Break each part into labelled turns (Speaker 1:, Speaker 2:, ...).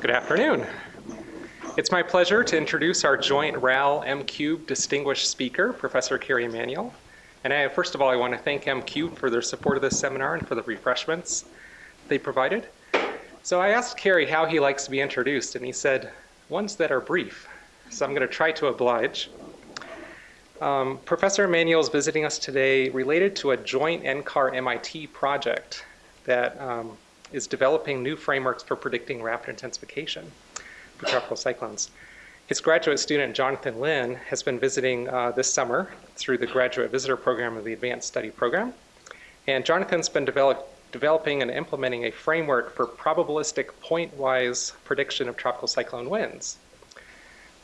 Speaker 1: Good afternoon. It's my pleasure to introduce our joint RAL M-Cube distinguished speaker, Professor Kerry Emanuel. And I, first of all, I want to thank M-Cube for their support of this seminar and for the refreshments they provided. So I asked Kerry how he likes to be introduced, and he said, ones that are brief. So I'm going to try to oblige. Um, Professor Emanuel is visiting us today related to a joint NCAR-MIT project that um, is developing new frameworks for predicting rapid intensification for tropical cyclones. His graduate student, Jonathan Lin, has been visiting uh, this summer through the Graduate Visitor Program of the Advanced Study Program. And Jonathan's been develop, developing and implementing a framework for probabilistic point-wise prediction of tropical cyclone winds.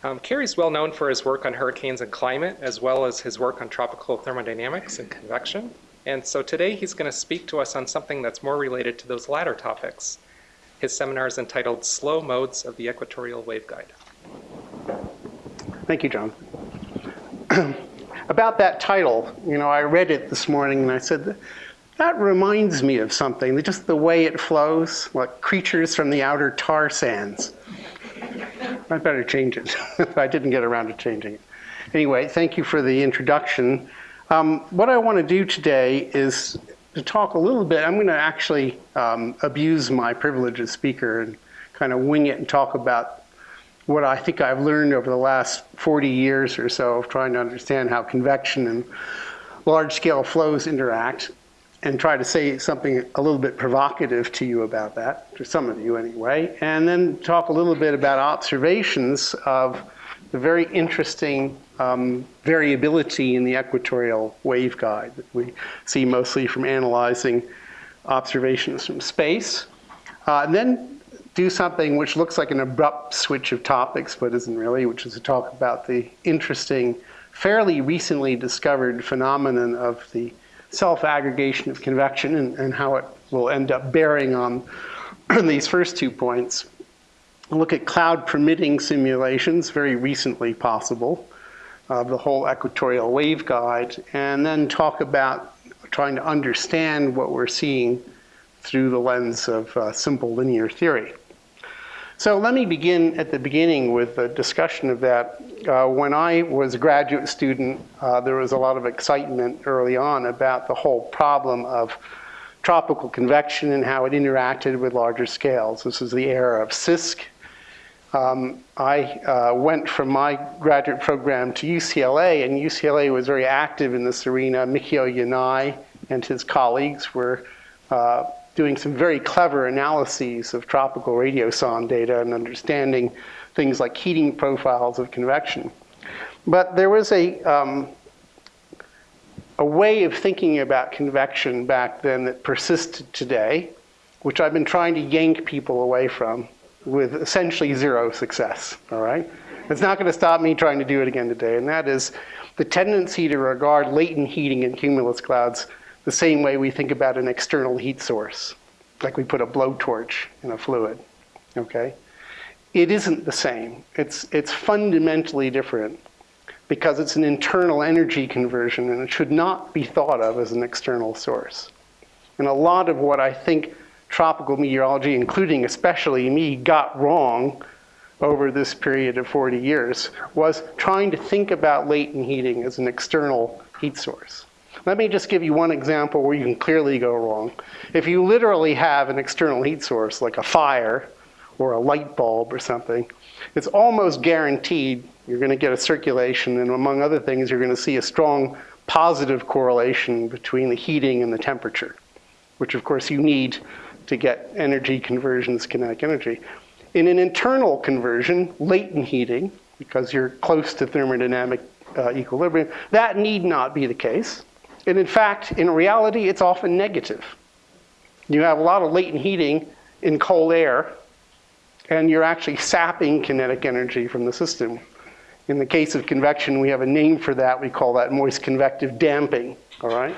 Speaker 1: Um, Kerry's well known for his work on hurricanes and climate, as well as his work on tropical thermodynamics and convection. And so today he's going to speak to us on something that's more related to those latter topics. His seminar is entitled Slow Modes of the Equatorial Waveguide.
Speaker 2: Thank you, John. About that title, you know, I read it this morning and I said, that reminds me of something, just the way it flows, like creatures from the outer tar sands. I better change it. I didn't get around to changing it. Anyway, thank you for the introduction. Um, what I want to do today is to talk a little bit. I'm going to actually um, abuse my privilege as speaker and kind of wing it and talk about what I think I've learned over the last 40 years or so of trying to understand how convection and large-scale flows interact and try to say something a little bit provocative to you about that, to some of you anyway, and then talk a little bit about observations of the very interesting um, variability in the equatorial waveguide that we see mostly from analyzing observations from space. Uh, and then do something which looks like an abrupt switch of topics, but isn't really, which is to talk about the interesting, fairly recently discovered phenomenon of the self-aggregation of convection and, and how it will end up bearing on these first two points look at cloud permitting simulations, very recently possible, of the whole equatorial waveguide, and then talk about trying to understand what we're seeing through the lens of uh, simple linear theory. So let me begin at the beginning with a discussion of that. Uh, when I was a graduate student, uh, there was a lot of excitement early on about the whole problem of tropical convection and how it interacted with larger scales. This is the era of CISK, um, I uh, went from my graduate program to UCLA, and UCLA was very active in this arena. Mikio Yanai and his colleagues were uh, doing some very clever analyses of tropical radiosonde data and understanding things like heating profiles of convection. But there was a, um, a way of thinking about convection back then that persisted today, which I've been trying to yank people away from with essentially zero success, all right? It's not gonna stop me trying to do it again today, and that is the tendency to regard latent heating in cumulus clouds the same way we think about an external heat source, like we put a blowtorch in a fluid, okay? It isn't the same. It's, it's fundamentally different because it's an internal energy conversion and it should not be thought of as an external source. And a lot of what I think tropical meteorology, including especially me, got wrong over this period of 40 years was trying to think about latent heating as an external heat source. Let me just give you one example where you can clearly go wrong. If you literally have an external heat source, like a fire or a light bulb or something, it's almost guaranteed you're going to get a circulation, and among other things, you're going to see a strong positive correlation between the heating and the temperature, which of course you need to get energy conversions, kinetic energy. In an internal conversion, latent heating, because you're close to thermodynamic uh, equilibrium, that need not be the case. And in fact, in reality, it's often negative. You have a lot of latent heating in cold air, and you're actually sapping kinetic energy from the system. In the case of convection, we have a name for that. We call that moist convective damping, all right?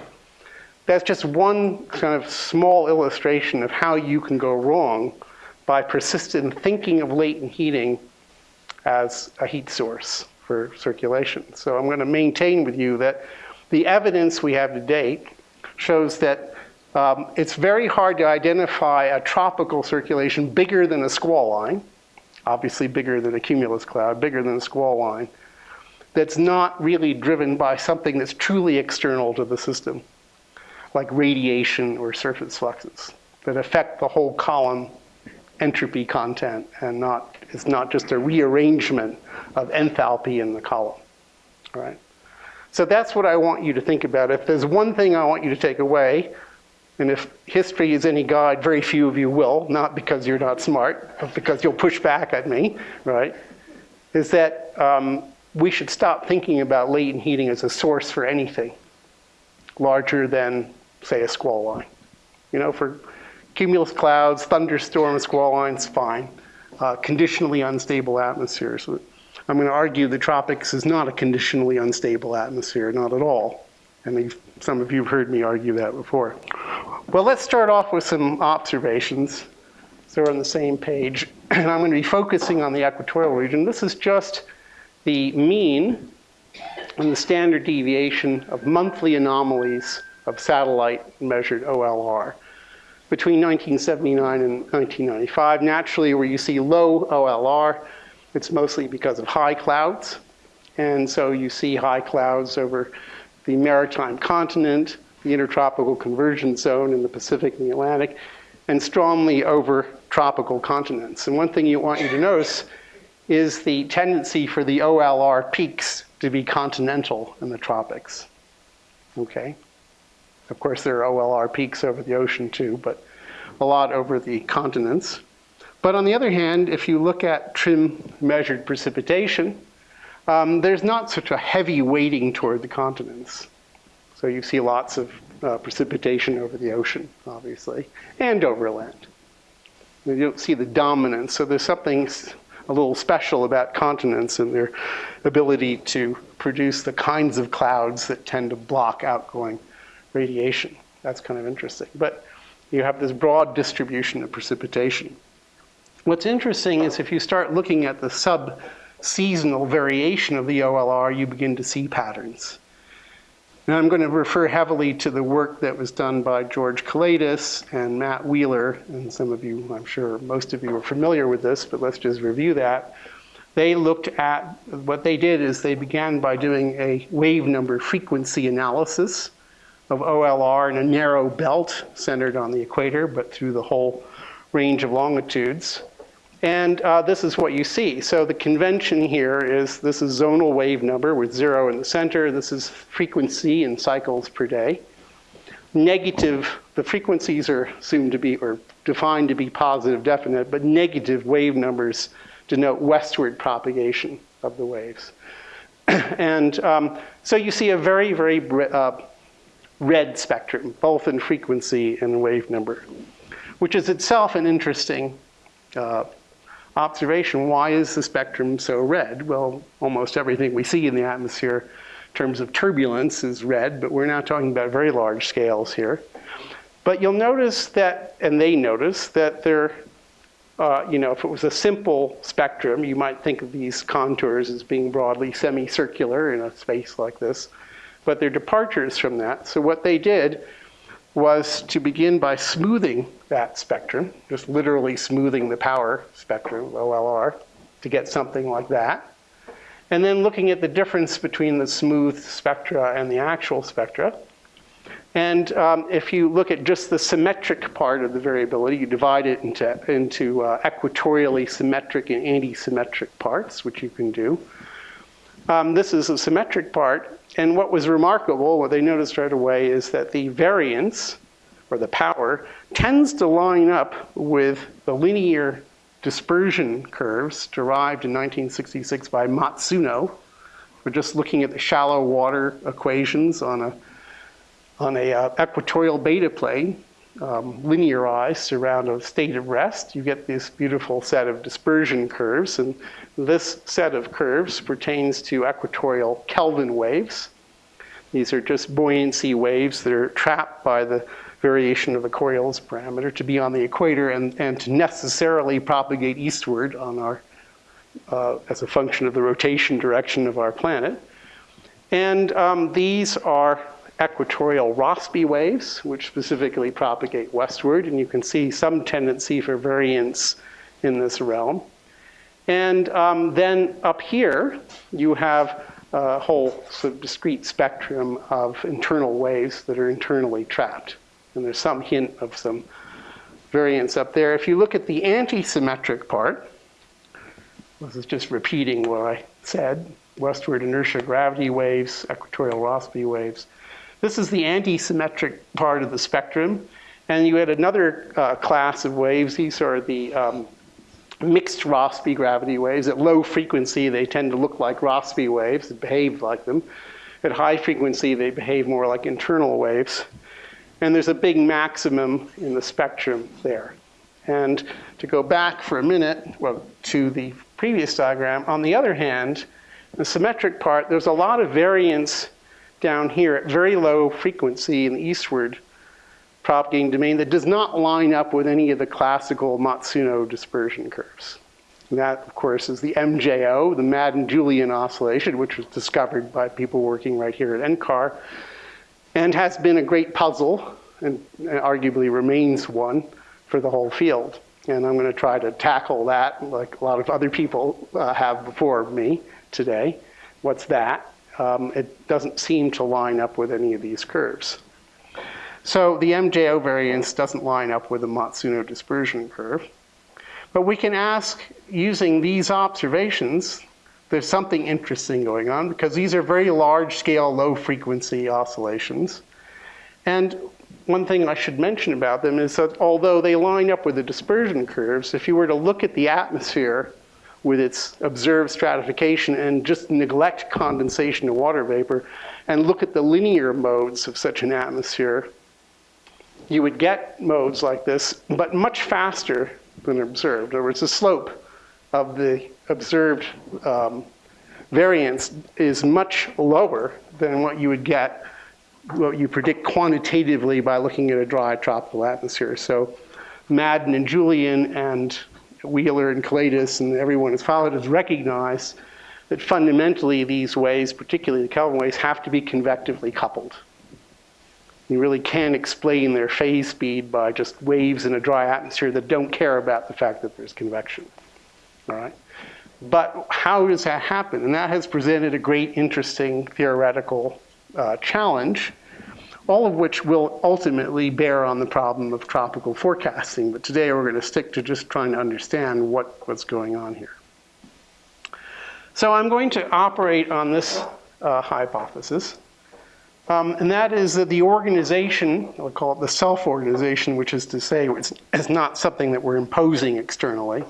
Speaker 2: That's just one kind of small illustration of how you can go wrong by persistent thinking of latent heating as a heat source for circulation. So I'm going to maintain with you that the evidence we have to date shows that um, it's very hard to identify a tropical circulation bigger than a squall line. obviously bigger than a cumulus cloud, bigger than a squall line, that's not really driven by something that's truly external to the system, like radiation or surface fluxes, that affect the whole column entropy content and not, it's not just a rearrangement of enthalpy in the column, all right? So that's what I want you to think about. If there's one thing I want you to take away, and if history is any guide, very few of you will, not because you're not smart, but because you'll push back at me, right? Is that um, we should stop thinking about latent heating as a source for anything larger than, say, a squall line. You know, for cumulus clouds, thunderstorms, squall lines, fine. Uh, conditionally unstable atmospheres. I'm going to argue the tropics is not a conditionally unstable atmosphere, not at all. And some of you have heard me argue that before. Well, let's start off with some observations. So we're on the same page. And I'm going to be focusing on the equatorial region. This is just the mean and the standard deviation of monthly anomalies of satellite measured OLR between 1979 and 1995. Naturally, where you see low OLR, it's mostly because of high clouds. And so you see high clouds over the maritime continent, the intertropical convergence zone in the Pacific and the Atlantic, and strongly over tropical continents. And one thing you want you to notice is the tendency for the OLR peaks to be continental in the tropics. Okay? Of course, there are OLR peaks over the ocean too, but a lot over the continents. But on the other hand, if you look at TRMM measured precipitation, um, there's not such a heavy weighting toward the continents. So you see lots of uh, precipitation over the ocean, obviously, and over land. You don't see the dominance, so there's something a little special about continents and their ability to produce the kinds of clouds that tend to block outgoing radiation. That's kind of interesting. But you have this broad distribution of precipitation. What's interesting is if you start looking at the sub-seasonal variation of the OLR, you begin to see patterns. Now I'm going to refer heavily to the work that was done by George Kiladis and Matt Wheeler, and some of you, I'm sure most of you are familiar with this, but let's just review that. They looked at, what they did is they began by doing a wave number frequency analysis of OLR in a narrow belt centered on the equator, but through the whole range of longitudes. And uh, this is what you see. So the convention here is this is zonal wave number with zero in the center. This is frequency in cycles per day. Negative, the frequencies are assumed to be, or defined to be positive definite, but negative wave numbers denote westward propagation of the waves. and um, so you see a very, very uh, red spectrum, both in frequency and wave number, which is itself an interesting uh, observation. Why is the spectrum so red? Well, almost everything we see in the atmosphere in terms of turbulence is red, but we're not talking about very large scales here. But you'll notice that, and they notice, that there, uh, you know, if it was a simple spectrum, you might think of these contours as being broadly semicircular in a space like this but they're departures from that. So what they did was to begin by smoothing that spectrum, just literally smoothing the power spectrum, OLR, to get something like that. And then looking at the difference between the smooth spectra and the actual spectra. And um, if you look at just the symmetric part of the variability, you divide it into, into uh, equatorially symmetric and anti-symmetric parts, which you can do. Um, this is a symmetric part, and what was remarkable, what they noticed right away, is that the variance, or the power, tends to line up with the linear dispersion curves derived in 1966 by Matsuno. We're just looking at the shallow water equations on a, on a uh, equatorial beta plane, um, linearized around a state of rest. You get this beautiful set of dispersion curves, and this set of curves pertains to equatorial Kelvin waves. These are just buoyancy waves that are trapped by the variation of the Coriolis parameter to be on the equator and, and to necessarily propagate eastward on our, uh, as a function of the rotation direction of our planet. And um, these are equatorial Rossby waves, which specifically propagate westward, and you can see some tendency for variance in this realm. And um, then up here, you have a whole sort of discrete spectrum of internal waves that are internally trapped. And there's some hint of some variance up there. If you look at the anti-symmetric part, this is just repeating what I said, westward inertia gravity waves, equatorial Rossby waves. This is the anti-symmetric part of the spectrum. And you had another uh, class of waves. These are the um, mixed Rossby gravity waves. At low frequency, they tend to look like Rossby waves, behave like them. At high frequency, they behave more like internal waves. And there's a big maximum in the spectrum there. And to go back for a minute, well, to the previous diagram, on the other hand, the symmetric part, there's a lot of variance down here at very low frequency in the eastward propagating domain that does not line up with any of the classical Matsuno dispersion curves. And that, of course, is the MJO, the Madden-Julian oscillation, which was discovered by people working right here at NCAR, and has been a great puzzle, and arguably remains one, for the whole field. And I'm going to try to tackle that like a lot of other people uh, have before me today. What's that? Um, it doesn't seem to line up with any of these curves. So the MJO variance doesn't line up with the Matsuno dispersion curve. But we can ask, using these observations, there's something interesting going on because these are very large scale, low frequency oscillations. And one thing I should mention about them is that although they line up with the dispersion curves, if you were to look at the atmosphere with its observed stratification and just neglect condensation to water vapor and look at the linear modes of such an atmosphere, you would get modes like this, but much faster than observed. In other words, the slope of the observed um, variance is much lower than what you would get, what you predict quantitatively by looking at a dry tropical atmosphere. So Madden and Julian and Wheeler and Kiladis and everyone who's followed has recognized that fundamentally these waves, particularly the Kelvin waves, have to be convectively coupled. You really can't explain their phase speed by just waves in a dry atmosphere that don't care about the fact that there's convection. All right? But how does that happen? And that has presented a great, interesting theoretical uh, challenge, all of which will ultimately bear on the problem of tropical forecasting. But today we're going to stick to just trying to understand what, what's going on here. So I'm going to operate on this uh, hypothesis. Um, and that is that the organization, I'll call it the self-organization, which is to say it's, it's not something that we're imposing externally.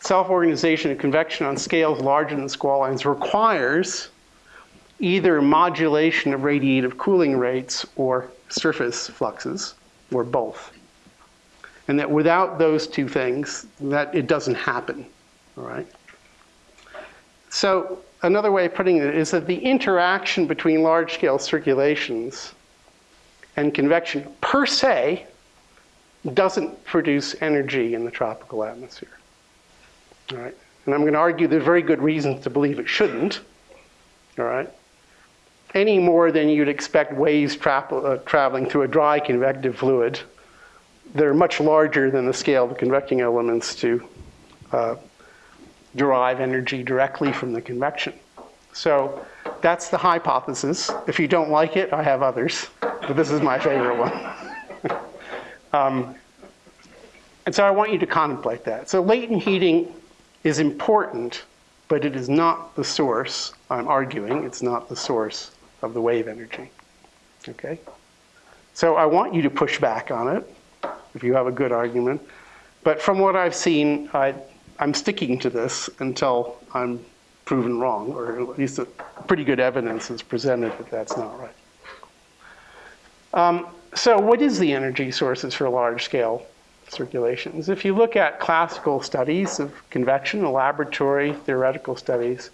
Speaker 2: Self-organization of convection on scales larger than squall lines requires either modulation of radiative cooling rates or surface fluxes, or both. And that without those two things, that it doesn't happen, all right? So another way of putting it is that the interaction between large-scale circulations and convection per se doesn't produce energy in the tropical atmosphere. All right? And I'm going to argue there's very good reasons to believe it shouldn't. All right? Any more than you'd expect waves tra uh, traveling through a dry convective fluid. They're much larger than the scale of the convecting elements to uh, derive energy directly from the convection. So that's the hypothesis. If you don't like it, I have others, but this is my favorite one. um, and so I want you to contemplate that. So latent heating is important, but it is not the source, I'm arguing, it's not the source of the wave energy. Okay? So I want you to push back on it if you have a good argument. But from what I've seen, I, I'm sticking to this until I'm proven wrong, or at least pretty good evidence is presented that that's not right. Um, so what is the energy sources for large-scale circulations? If you look at classical studies of convection, laboratory theoretical studies,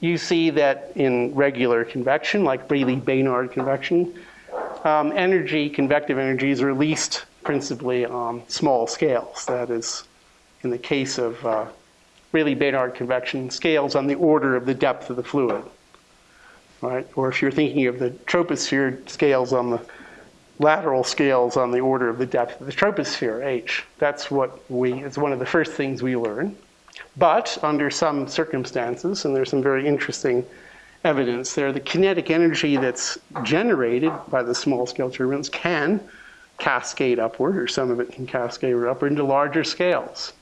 Speaker 2: you see that in regular convection, like Rayleigh-Bénard convection, um, energy, convective energy is released principally on small scales. That is, in the case of uh, Rayleigh-Bénard convection, scales on the order of the depth of the fluid. Right? Or if you're thinking of the troposphere, scales on the lateral scales on the order of the depth of the troposphere, h. That's what we, it's one of the first things we learn. But under some circumstances, and there's some very interesting evidence there, the kinetic energy that's generated by the small scale turbines can cascade upward, or some of it can cascade upward into larger scales.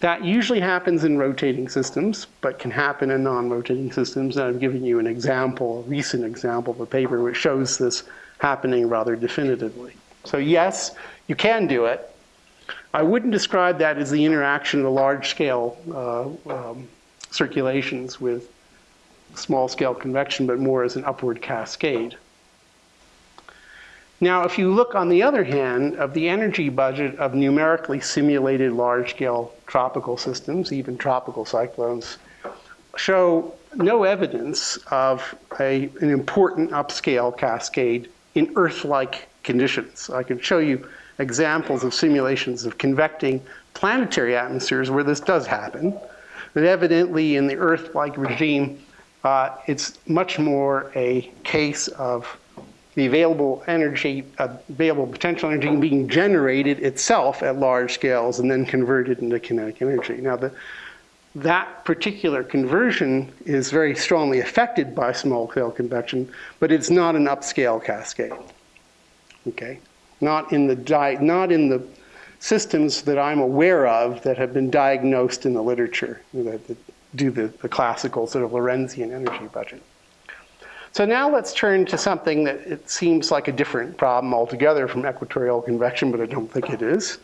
Speaker 2: That usually happens in rotating systems, but can happen in non-rotating systems. And I've given you an example, a recent example of a paper which shows this happening rather definitively. So yes, you can do it. I wouldn't describe that as the interaction of large-scale uh, um, circulations with small-scale convection, but more as an upward cascade. Now, if you look on the other hand of the energy budget of numerically simulated large-scale tropical systems, even tropical cyclones, show no evidence of a, an important upscale cascade in Earth-like conditions. I can show you examples of simulations of convecting planetary atmospheres where this does happen. But evidently in the Earth-like regime, uh, it's much more a case of the available energy, available potential energy being generated itself at large scales and then converted into kinetic energy. Now, the, that particular conversion is very strongly affected by small scale convection, but it's not an upscale cascade. Okay, not in the not in the systems that I'm aware of that have been diagnosed in the literature that, that do the, the classical sort of Lorenzian energy budget. So now let's turn to something that it seems like a different problem altogether from equatorial convection, but I don't think it is,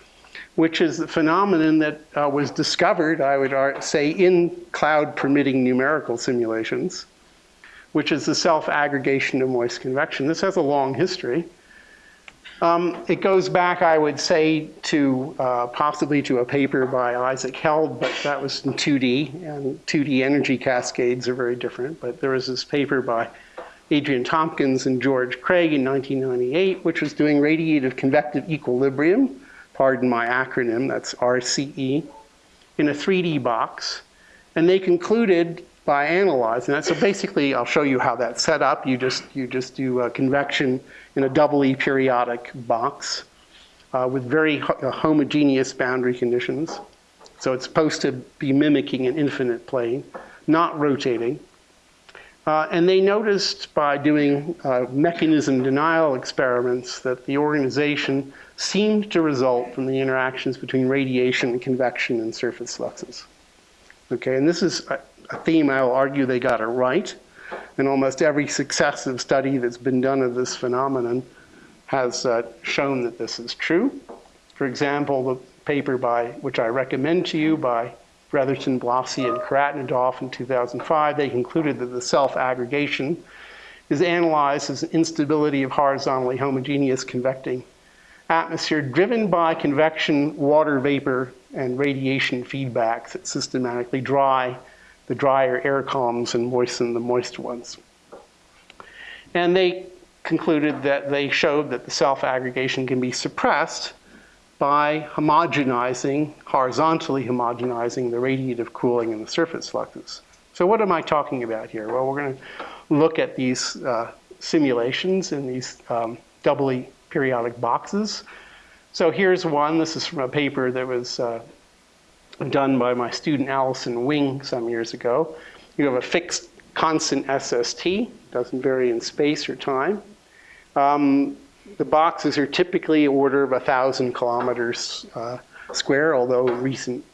Speaker 2: which is the phenomenon that uh, was discovered, I would say, in cloud permitting numerical simulations, which is the self-aggregation of moist convection. This has a long history. Um, it goes back, I would say, to uh, possibly to a paper by Isaac Held, but that was in 2D, and 2D energy cascades are very different. But there was this paper by Adrian Tompkins and George Craig in 1998, which was doing radiative convective equilibrium, pardon my acronym, that's RCE, in a 3D box. And they concluded by analyzing that. So basically, I'll show you how that's set up. You just, you just do a convection in a doubly periodic box uh, with very ho uh, homogeneous boundary conditions. So it's supposed to be mimicking an infinite plane, not rotating. Uh, and they noticed by doing uh, mechanism denial experiments that the organization seemed to result from the interactions between radiation and convection and surface fluxes. Okay, and this is a, a theme I will argue they got it right. And almost every successive study that's been done of this phenomenon has uh, shown that this is true. For example, the paper by which I recommend to you by Bretherton, Blossey, and Khairoutdinov in 2005, they concluded that the self-aggregation is analyzed as an instability of horizontally homogeneous convecting atmosphere driven by convection, water vapor, and radiation feedbacks that systematically dry the drier air columns and moisten the moist ones. And they concluded that they showed that the self-aggregation can be suppressed by homogenizing, horizontally homogenizing the radiative cooling and the surface fluxes. So what am I talking about here? Well, we're going to look at these uh, simulations in these um, doubly periodic boxes. So here's one. This is from a paper that was uh, done by my student Allison Wing some years ago. You have a fixed constant SST, doesn't vary in space or time. Um, the boxes are typically order of 1,000 kilometers uh, square, although recent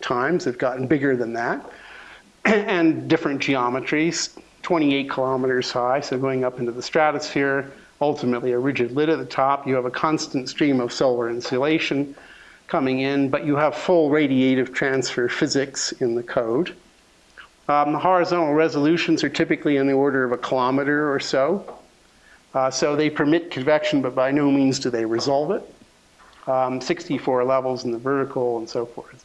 Speaker 2: times have gotten bigger than that. and different geometries, 28 kilometers high, so going up into the stratosphere, ultimately a rigid lid at the top. You have a constant stream of solar insolation coming in, but you have full radiative transfer physics in the code. Um, the horizontal resolutions are typically in the order of a kilometer or so. Uh, so they permit convection, but by no means do they resolve it. Um, 64 levels in the vertical and so forth.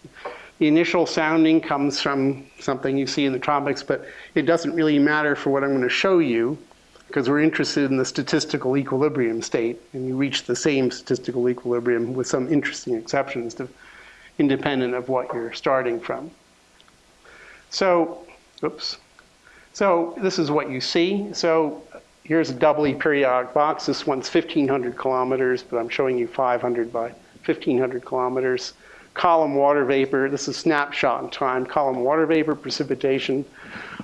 Speaker 2: The initial sounding comes from something you see in the tropics, but it doesn't really matter for what I'm going to show you because we're interested in the statistical equilibrium state, and you reach the same statistical equilibrium with some interesting exceptions to, independent of what you're starting from. So, oops. So this is what you see. So here's a doubly periodic box. This one's 1,500 kilometers, but I'm showing you 500 by 1,500 kilometers. Column water vapor. This is snapshot in time, column water vapor precipitation,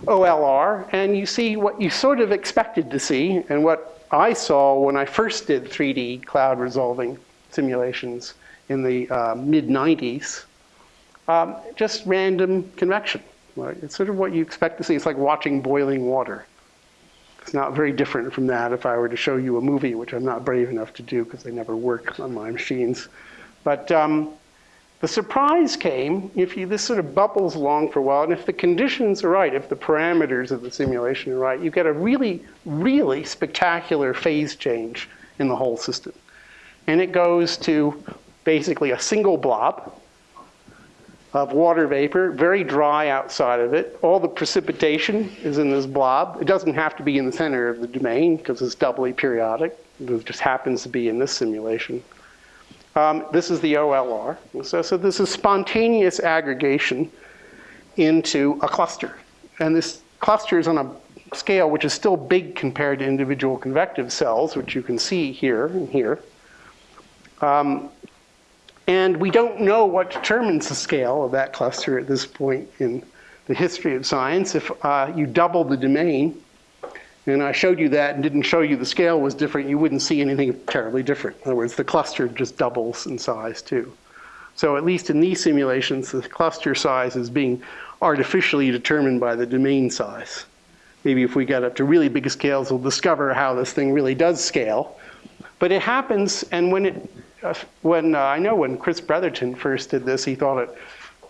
Speaker 2: OLR, and you see what you sort of expected to see and what I saw when I first did 3D cloud resolving simulations in the uh, mid 90s. Um, just random convection. Right? It's sort of what you expect to see. It's like watching boiling water. It's not very different from that if I were to show you a movie, which I'm not brave enough to do because they never work on my machines. But um, the surprise came if you, this sort of bubbles along for a while, and if the conditions are right, if the parameters of the simulation are right, you get a really, really spectacular phase change in the whole system. And it goes to basically a single blob of water vapor, very dry outside of it. All the precipitation is in this blob. It doesn't have to be in the center of the domain because it's doubly periodic. It just happens to be in this simulation. Um, this is the OLR. So, so this is spontaneous aggregation into a cluster. And this cluster is on a scale which is still big compared to individual convective cells, which you can see here and here. Um, and we don't know what determines the scale of that cluster at this point in the history of science. If uh, you double the domain, and I showed you that and didn't show you the scale was different, you wouldn't see anything terribly different. In other words, the cluster just doubles in size too. So at least in these simulations, the cluster size is being artificially determined by the domain size. Maybe if we get up to really big scales, we'll discover how this thing really does scale. But it happens, and when it, uh, when uh, I know when Chris Bretherton first did this, he thought it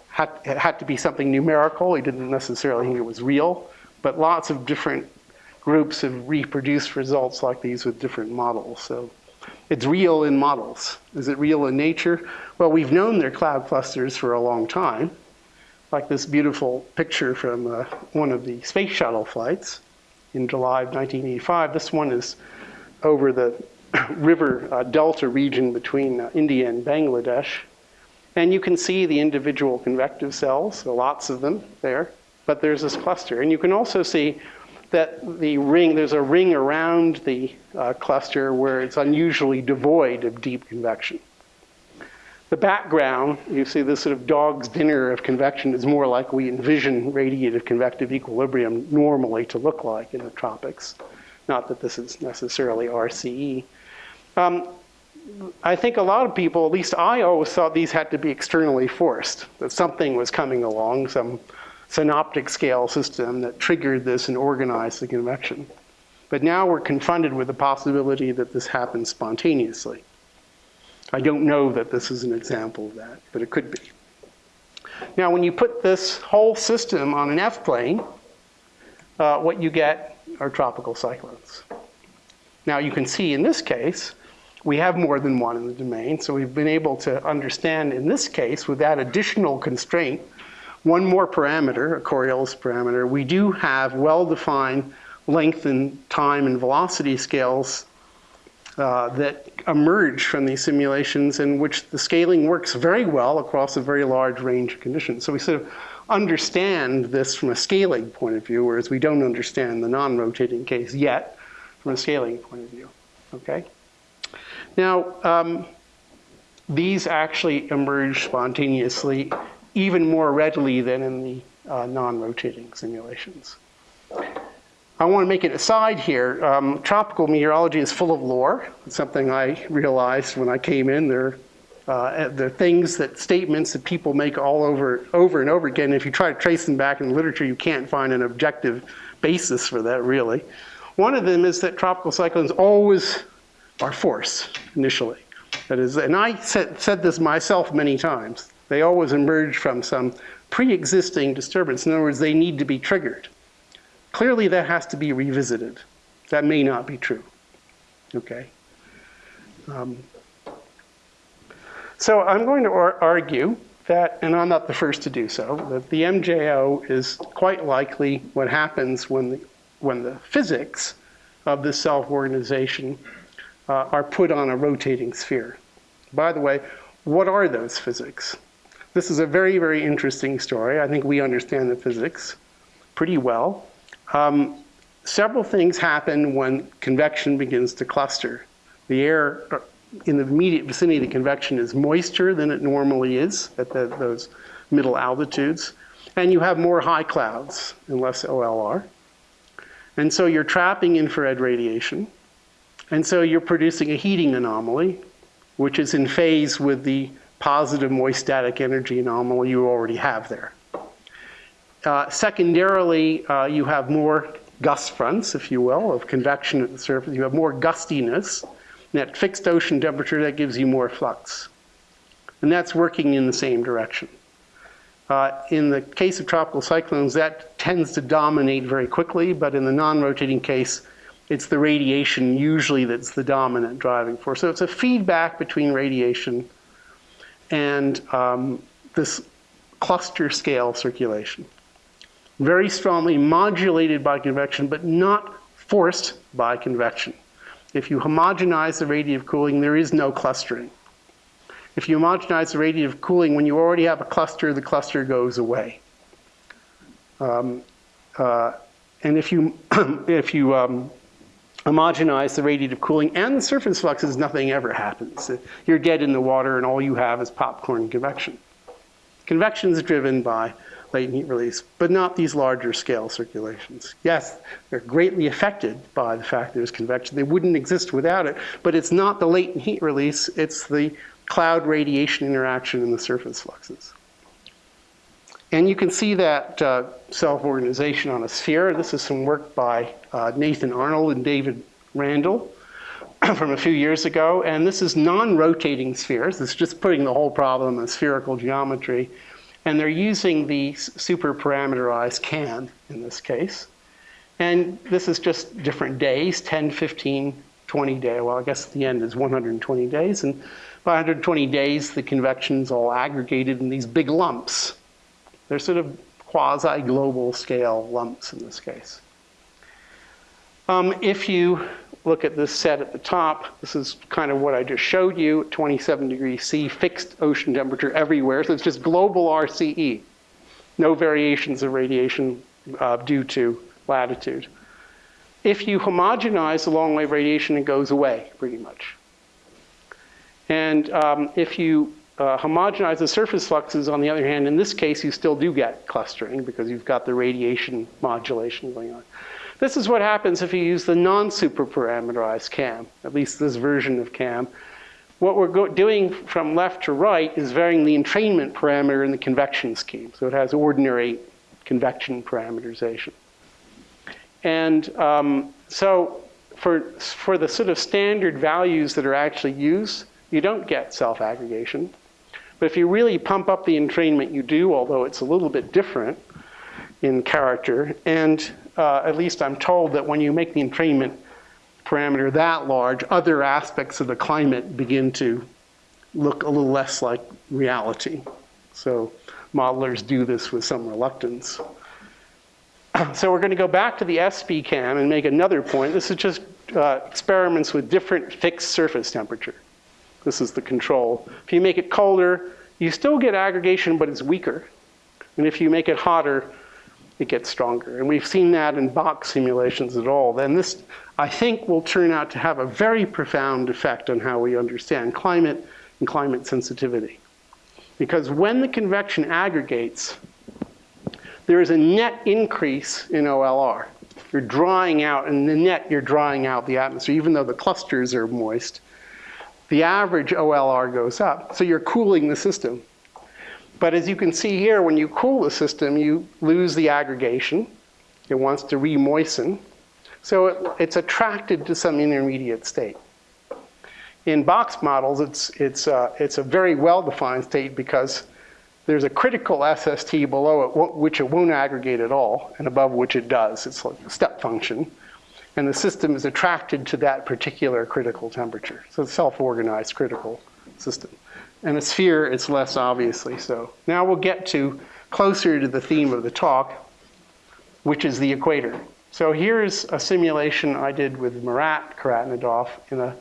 Speaker 2: had, it had to be something numerical. He didn't necessarily think it was real, but lots of different groups have reproduced results like these with different models. So it's real in models. Is it real in nature? Well, we've known they're cloud clusters for a long time, like this beautiful picture from uh, one of the space shuttle flights in July of 1985. This one is over the river uh, delta region between uh, India and Bangladesh. And you can see the individual convective cells, so lots of them there, but there's this cluster. And you can also see that the ring, there's a ring around the uh, cluster where it's unusually devoid of deep convection. The background, you see this sort of dog's dinner of convection is more like we envision radiative convective equilibrium normally to look like in the tropics. Not that this is necessarily RCE. Um, I think a lot of people, at least I always thought these had to be externally forced, that something was coming along, some synoptic scale system that triggered this and organized the convection. But now we're confronted with the possibility that this happens spontaneously. I don't know that this is an example of that, but it could be. Now, when you put this whole system on an F-plane, uh, what you get are tropical cyclones. Now, you can see in this case, we have more than one in the domain, so we've been able to understand in this case, with that additional constraint, one more parameter, a Coriolis parameter, we do have well-defined length and time and velocity scales uh, that emerge from these simulations in which the scaling works very well across a very large range of conditions. So we sort of understand this from a scaling point of view, whereas we don't understand the non-rotating case yet from a scaling point of view, okay? Now, um, these actually emerge spontaneously even more readily than in the uh, non-rotating simulations. I want to make an aside here. Um, tropical meteorology is full of lore. It's something I realized when I came in. There, uh, are things that statements that people make all over, over and over again. If you try to trace them back in the literature, you can't find an objective basis for that, really. One of them is that tropical cyclones always are force initially. That is, and I said, said this myself many times. They always emerge from some pre-existing disturbance. In other words, they need to be triggered. Clearly, that has to be revisited. That may not be true. Okay. Um, so I'm going to argue that, and I'm not the first to do so, that the MJO is quite likely what happens when the, when the physics of the self-organization uh, are put on a rotating sphere. By the way, what are those physics? This is a very, very interesting story. I think we understand the physics pretty well. Um, several things happen when convection begins to cluster. The air in the immediate vicinity of the convection is moister than it normally is at the, those middle altitudes. And you have more high clouds and less OLR. And so you're trapping infrared radiation. And so you're producing a heating anomaly, which is in phase with the positive moist static energy anomaly you already have there. Uh, secondarily, uh, you have more gust fronts, if you will, of convection at the surface. You have more gustiness. And at fixed ocean temperature, that gives you more flux. And that's working in the same direction. Uh, in the case of tropical cyclones, that tends to dominate very quickly, but in the non-rotating case, it's the radiation usually that's the dominant driving force. So it's a feedback between radiation and um, this cluster scale circulation. Very strongly modulated by convection, but not forced by convection. If you homogenize the radiative cooling, there is no clustering. If you homogenize the radiative cooling, when you already have a cluster, the cluster goes away. Um, uh, and if you, if you um, homogenize the radiative cooling and the surface fluxes, nothing ever happens. You're dead in the water and all you have is popcorn convection. Convection is driven by latent heat release, but not these larger scale circulations. Yes, they're greatly affected by the fact there's convection. They wouldn't exist without it, but it's not the latent heat release, it's the cloud radiation interaction in the surface fluxes. And you can see that uh, self-organization on a sphere. This is some work by uh, Nathan Arnold and David Randall from a few years ago. And this is non-rotating spheres. It's just putting the whole problem in spherical geometry. And they're using the super parameterized CAM in this case. And this is just different days, 10, 15, 20 day. Well, I guess the end is 120 days. And by 120 days, the convection's all aggregated in these big lumps. They're sort of quasi-global scale lumps in this case. Um, if you look at this set at the top, this is kind of what I just showed you, 27 degrees C, fixed ocean temperature everywhere. So it's just global RCE. No variations of radiation uh, due to latitude. If you homogenize the long wave radiation, it goes away pretty much. And um, if you uh, homogenize the surface fluxes, on the other hand, in this case, you still do get clustering because you've got the radiation modulation going on. This is what happens if you use the non-superparameterized CAM, at least this version of CAM. What we're doing from left to right is varying the entrainment parameter in the convection scheme. So it has ordinary convection parameterization. And um, so for, for the sort of standard values that are actually used, you don't get self-aggregation. But if you really pump up the entrainment, you do, although it's a little bit different in character. And uh, at least I'm told that when you make the entrainment parameter that large, other aspects of the climate begin to look a little less like reality. So modelers do this with some reluctance. So we're going to go back to the SPCAM and make another point. This is just uh, experiments with different fixed surface temperature. This is the control. If you make it colder, you still get aggregation, but it's weaker. And if you make it hotter, it gets stronger. And we've seen that in box simulations at all. Then this, I think, will turn out to have a very profound effect on how we understand climate and climate sensitivity. Because when the convection aggregates, there is a net increase in OLR. You're drawing out, and the net, you're drawing out the atmosphere, even though the clusters are moist the average OLR goes up. So you're cooling the system. But as you can see here, when you cool the system, you lose the aggregation. It wants to remoisten. So it, it's attracted to some intermediate state. In box models, it's, it's, uh, it's a very well-defined state because there's a critical SST below it, which it won't aggregate at all, and above which it does. It's like a step function and the system is attracted to that particular critical temperature. So it's self-organized critical system. And a sphere, it's less obviously so. Now we'll get to closer to the theme of the talk, which is the equator. So here's a simulation I did with Marat Khairoutdinov in a,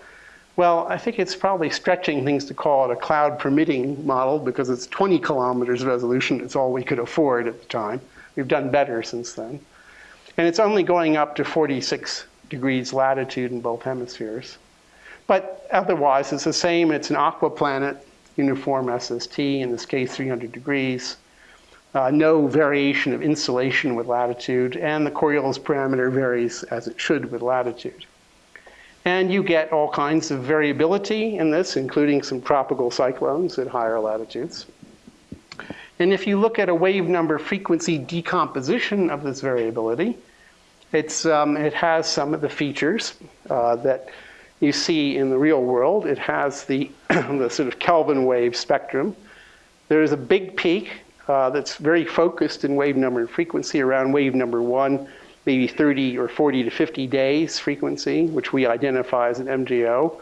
Speaker 2: well, I think it's probably stretching things to call it a cloud permitting model because it's 20 kilometers resolution. It's all we could afford at the time. We've done better since then. And it's only going up to 46 degrees latitude in both hemispheres. But otherwise, it's the same. It's an aquaplanet, uniform SST, in this case 300 degrees. Uh, no variation of insolation with latitude, and the Coriolis parameter varies as it should with latitude. And you get all kinds of variability in this, including some tropical cyclones at higher latitudes. And if you look at a wave number frequency decomposition of this variability, it's, um, it has some of the features uh, that you see in the real world. It has the, the sort of Kelvin wave spectrum. There's a big peak uh, that's very focused in wave number and frequency around wave number one, maybe 30 or 40 to 50 days frequency, which we identify as an MJO,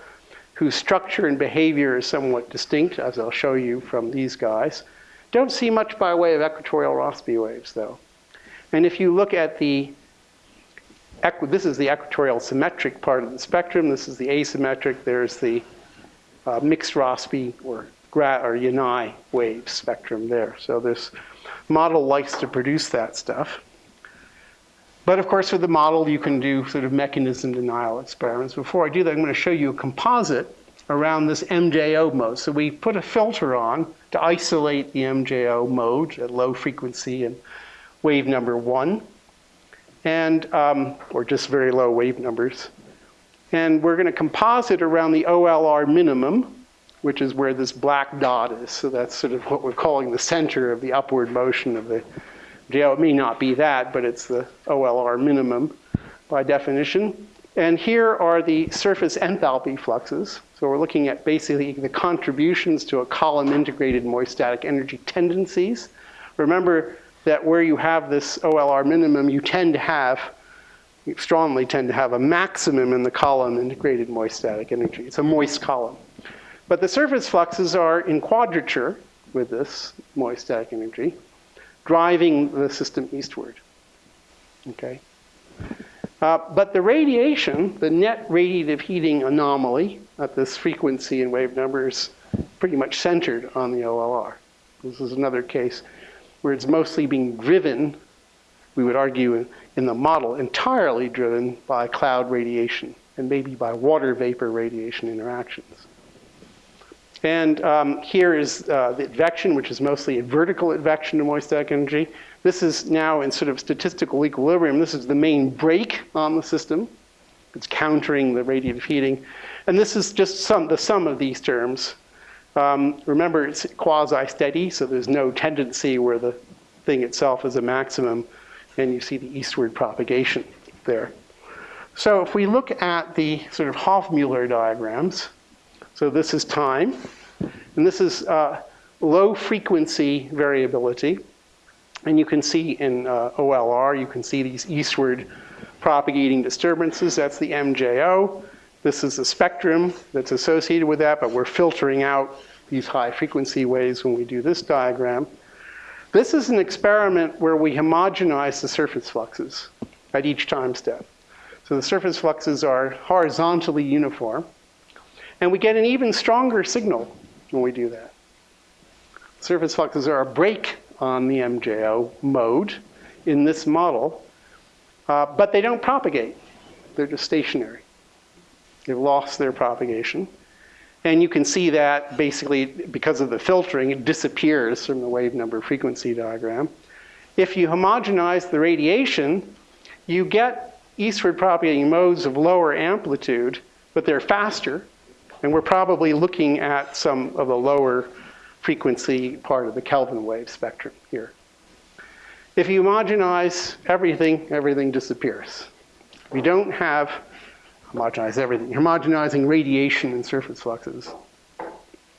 Speaker 2: whose structure and behavior is somewhat distinct, as I'll show you from these guys. Don't see much by way of equatorial Rossby waves, though. And if you look at the, this is the equatorial symmetric part of the spectrum. This is the asymmetric. There's the uh, mixed Rossby or, or Yanai wave spectrum there. So this model likes to produce that stuff. But of course, with the model, you can do sort of mechanism denial experiments. Before I do that, I'm going to show you a composite around this MJO mode. So we put a filter on to isolate the MJO mode at low frequency and wave number one, and um, or just very low wave numbers. And we're going to composite around the OLR minimum, which is where this black dot is. So that's sort of what we're calling the center of the upward motion of the JO. It may not be that, but it's the OLR minimum by definition. And here are the surface enthalpy fluxes. So we're looking at basically the contributions to a column integrated moist static energy tendencies. Remember that where you have this OLR minimum, you tend to have, you strongly tend to have a maximum in the column integrated moist static energy. It's a moist column. But the surface fluxes are in quadrature with this moist static energy driving the system eastward. Okay? Uh, but the radiation, the net radiative heating anomaly at this frequency and wave numbers pretty much centered on the OLR. This is another case where it's mostly being driven, we would argue in, the model, entirely driven by cloud radiation and maybe by water vapor radiation interactions. And um, here is uh, the advection, which is mostly a vertical advection of moist static energy. This is now in sort of statistical equilibrium. This is the main brake on the system. It's countering the radiative heating. And this is just some, the sum of these terms. Um, remember, it's quasi-steady, so there's no tendency where the thing itself is a maximum, and you see the eastward propagation there. So if we look at the sort of Hovmöller diagrams, so this is time, and this is uh, low frequency variability. And you can see in uh, OLR, you can see these eastward propagating disturbances. That's the MJO. This is the spectrum that's associated with that, but we're filtering out these high frequency waves when we do this diagram. This is an experiment where we homogenize the surface fluxes at each time step. So the surface fluxes are horizontally uniform. And we get an even stronger signal when we do that. Surface fluxes are a brake on the MJO mode in this model, uh, but they don't propagate. They're just stationary. They've lost their propagation. And you can see that basically because of the filtering, it disappears from the wave number frequency diagram. If you homogenize the radiation, you get eastward propagating modes of lower amplitude, but they're faster and we're probably looking at some of the lower frequency part of the Kelvin wave spectrum here. If you homogenize everything, everything disappears. We don't have homogenize everything. Homogenizing radiation and surface fluxes.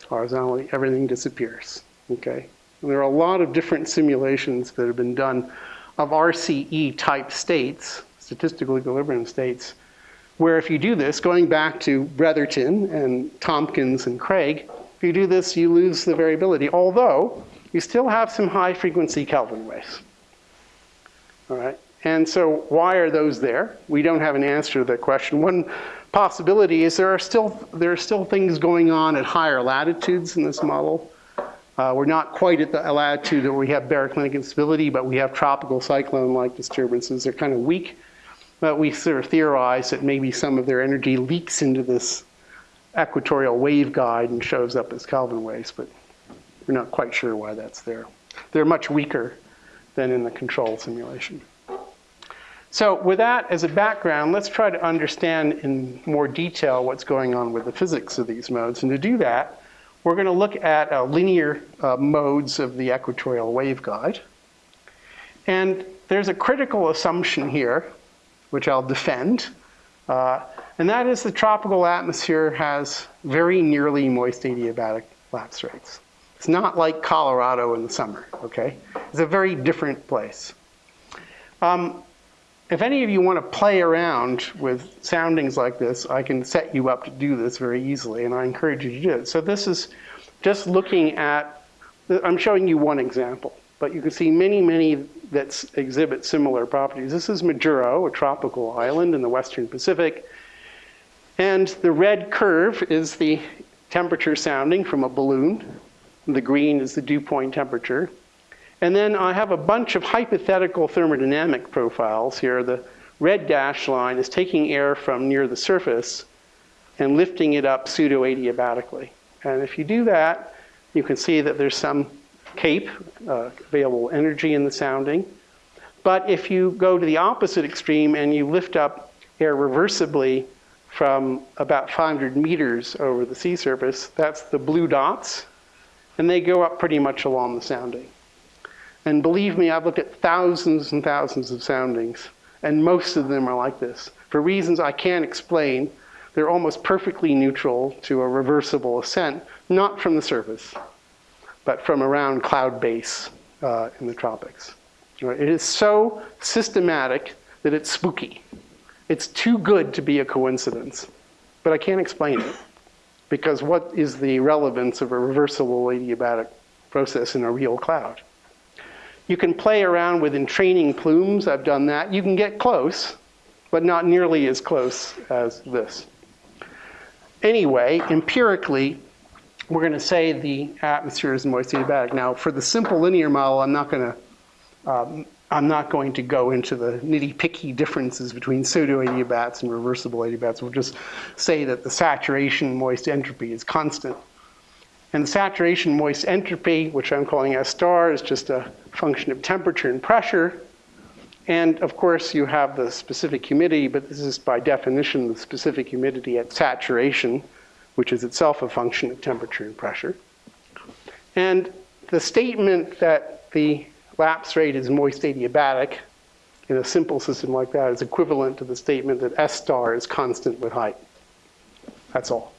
Speaker 2: Horizontally, everything disappears. Okay? And there are a lot of different simulations that have been done of RCE type states, statistical equilibrium states, where if you do this, going back to Bretherton and Tompkins and Craig, if you do this, you lose the variability, although you still have some high frequency Kelvin waves. All right, and so why are those there? We don't have an answer to that question. One possibility is there are still, there are still things going on at higher latitudes in this model. Uh, we're not quite at the latitude where we have baroclinic instability, but we have tropical cyclone-like disturbances. They're kind of weak. But we sort of theorize that maybe some of their energy leaks into this equatorial waveguide and shows up as Kelvin waves, but we're not quite sure why that's there. They're much weaker than in the control simulation. So with that as a background, let's try to understand in more detail what's going on with the physics of these modes. And to do that, we're going to look at uh, linear uh, modes of the equatorial waveguide. And there's a critical assumption here, which I'll defend, uh, and that is the tropical atmosphere has very nearly moist adiabatic lapse rates. It's not like Colorado in the summer, okay? It's a very different place. Um, if any of you want to play around with soundings like this, I can set you up to do this very easily, and I encourage you to do it. So this is just looking at, I'm showing you one example, but you can see many, many that exhibit similar properties. This is Majuro, a tropical island in the western Pacific. And the red curve is the temperature sounding from a balloon. The green is the dew point temperature. And then I have a bunch of hypothetical thermodynamic profiles here. The red dashed line is taking air from near the surface and lifting it up pseudo-adiabatically. And if you do that, you can see that there's some CAPE, uh, available energy in the sounding. But if you go to the opposite extreme and you lift up air reversibly from about 500 meters over the sea surface, that's the blue dots, and they go up pretty much along the sounding. And believe me, I've looked at thousands and thousands of soundings, and most of them are like this. For reasons I can't explain, they're almost perfectly neutral to a reversible ascent, not from the surface, but from around cloud base uh, in the tropics. Right? It is so systematic that it's spooky. It's too good to be a coincidence, but I can't explain it because what is the relevance of a reversible adiabatic process in a real cloud? You can play around with entraining plumes. I've done that. You can get close, but not nearly as close as this. Anyway, empirically, we're going to say the atmosphere is moist adiabatic. Now, for the simple linear model, I'm not going to um, I'm not going to go into the nitty-picky differences between pseudo-adiabats and reversible adiabats. We'll just say that the saturation moist entropy is constant. And the saturation moist entropy, which I'm calling S star, is just a function of temperature and pressure. And of course, you have the specific humidity, but this is by definition the specific humidity at saturation, which is itself a function of temperature and pressure. And the statement that the lapse rate is moist adiabatic in a simple system like that is equivalent to the statement that S star is constant with height. That's all.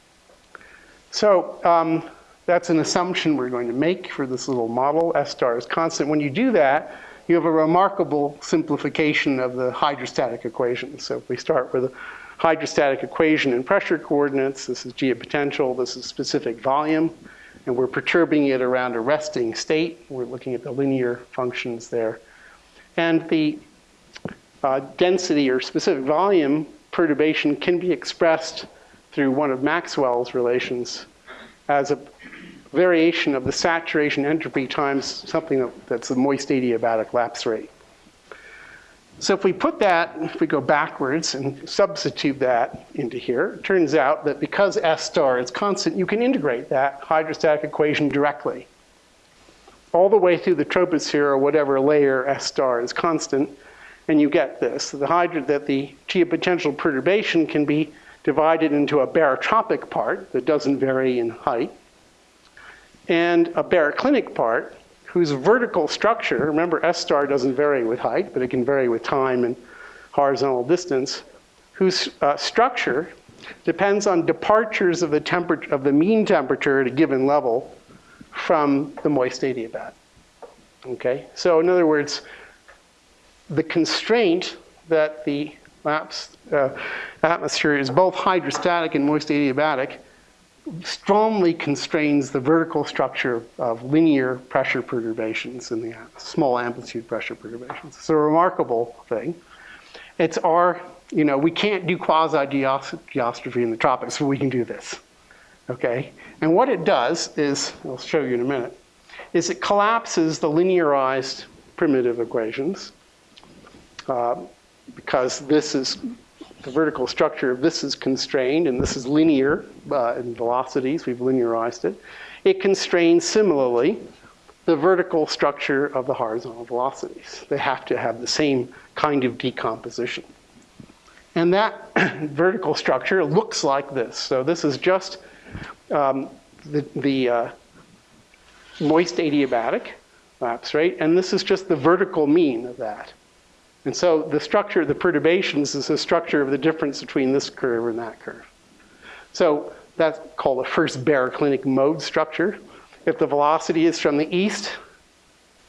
Speaker 2: So um, that's an assumption we're going to make for this little model. S star is constant. When you do that, you have a remarkable simplification of the hydrostatic equation. So if we start with a hydrostatic equation in pressure coordinates, this is geopotential, this is specific volume, and we're perturbing it around a resting state. We're looking at the linear functions there. And the uh, density or specific volume perturbation can be expressed through one of Maxwell's relations as a variation of the saturation entropy times something that's the moist adiabatic lapse rate. So if we put that, if we go backwards and substitute that into here, it turns out that because S star is constant, you can integrate that hydrostatic equation directly. All the way through the troposphere or whatever layer S star is constant, and you get this. The hydro, that the geopotential perturbation can be divided into a barotropic part that doesn't vary in height, and a baroclinic part whose vertical structure, remember S star doesn't vary with height, but it can vary with time and horizontal distance, whose uh, structure depends on departures of the, temperature, of the mean temperature at a given level from the moist adiabat. Okay, so in other words, the constraint that the lapse, uh, atmosphere is both hydrostatic and moist adiabatic strongly constrains the vertical structure of linear pressure perturbations in the small amplitude pressure perturbations. It's a remarkable thing. It's our, you know, we can't do quasi-geostrophy in the tropics, but we can do this, okay? And what it does is, I'll show you in a minute, is it collapses the linearized primitive equations uh, because this is the vertical structure of this is constrained, and this is linear uh, in velocities. We've linearized it. It constrains similarly the vertical structure of the horizontal velocities. They have to have the same kind of decomposition. And that vertical structure looks like this. So this is just um, the, the uh, moist adiabatic lapse rate, and this is just the vertical mean of that. And so the structure, of the perturbations is the structure of the difference between this curve and that curve. So that's called a first baroclinic mode structure. If the velocity is from the east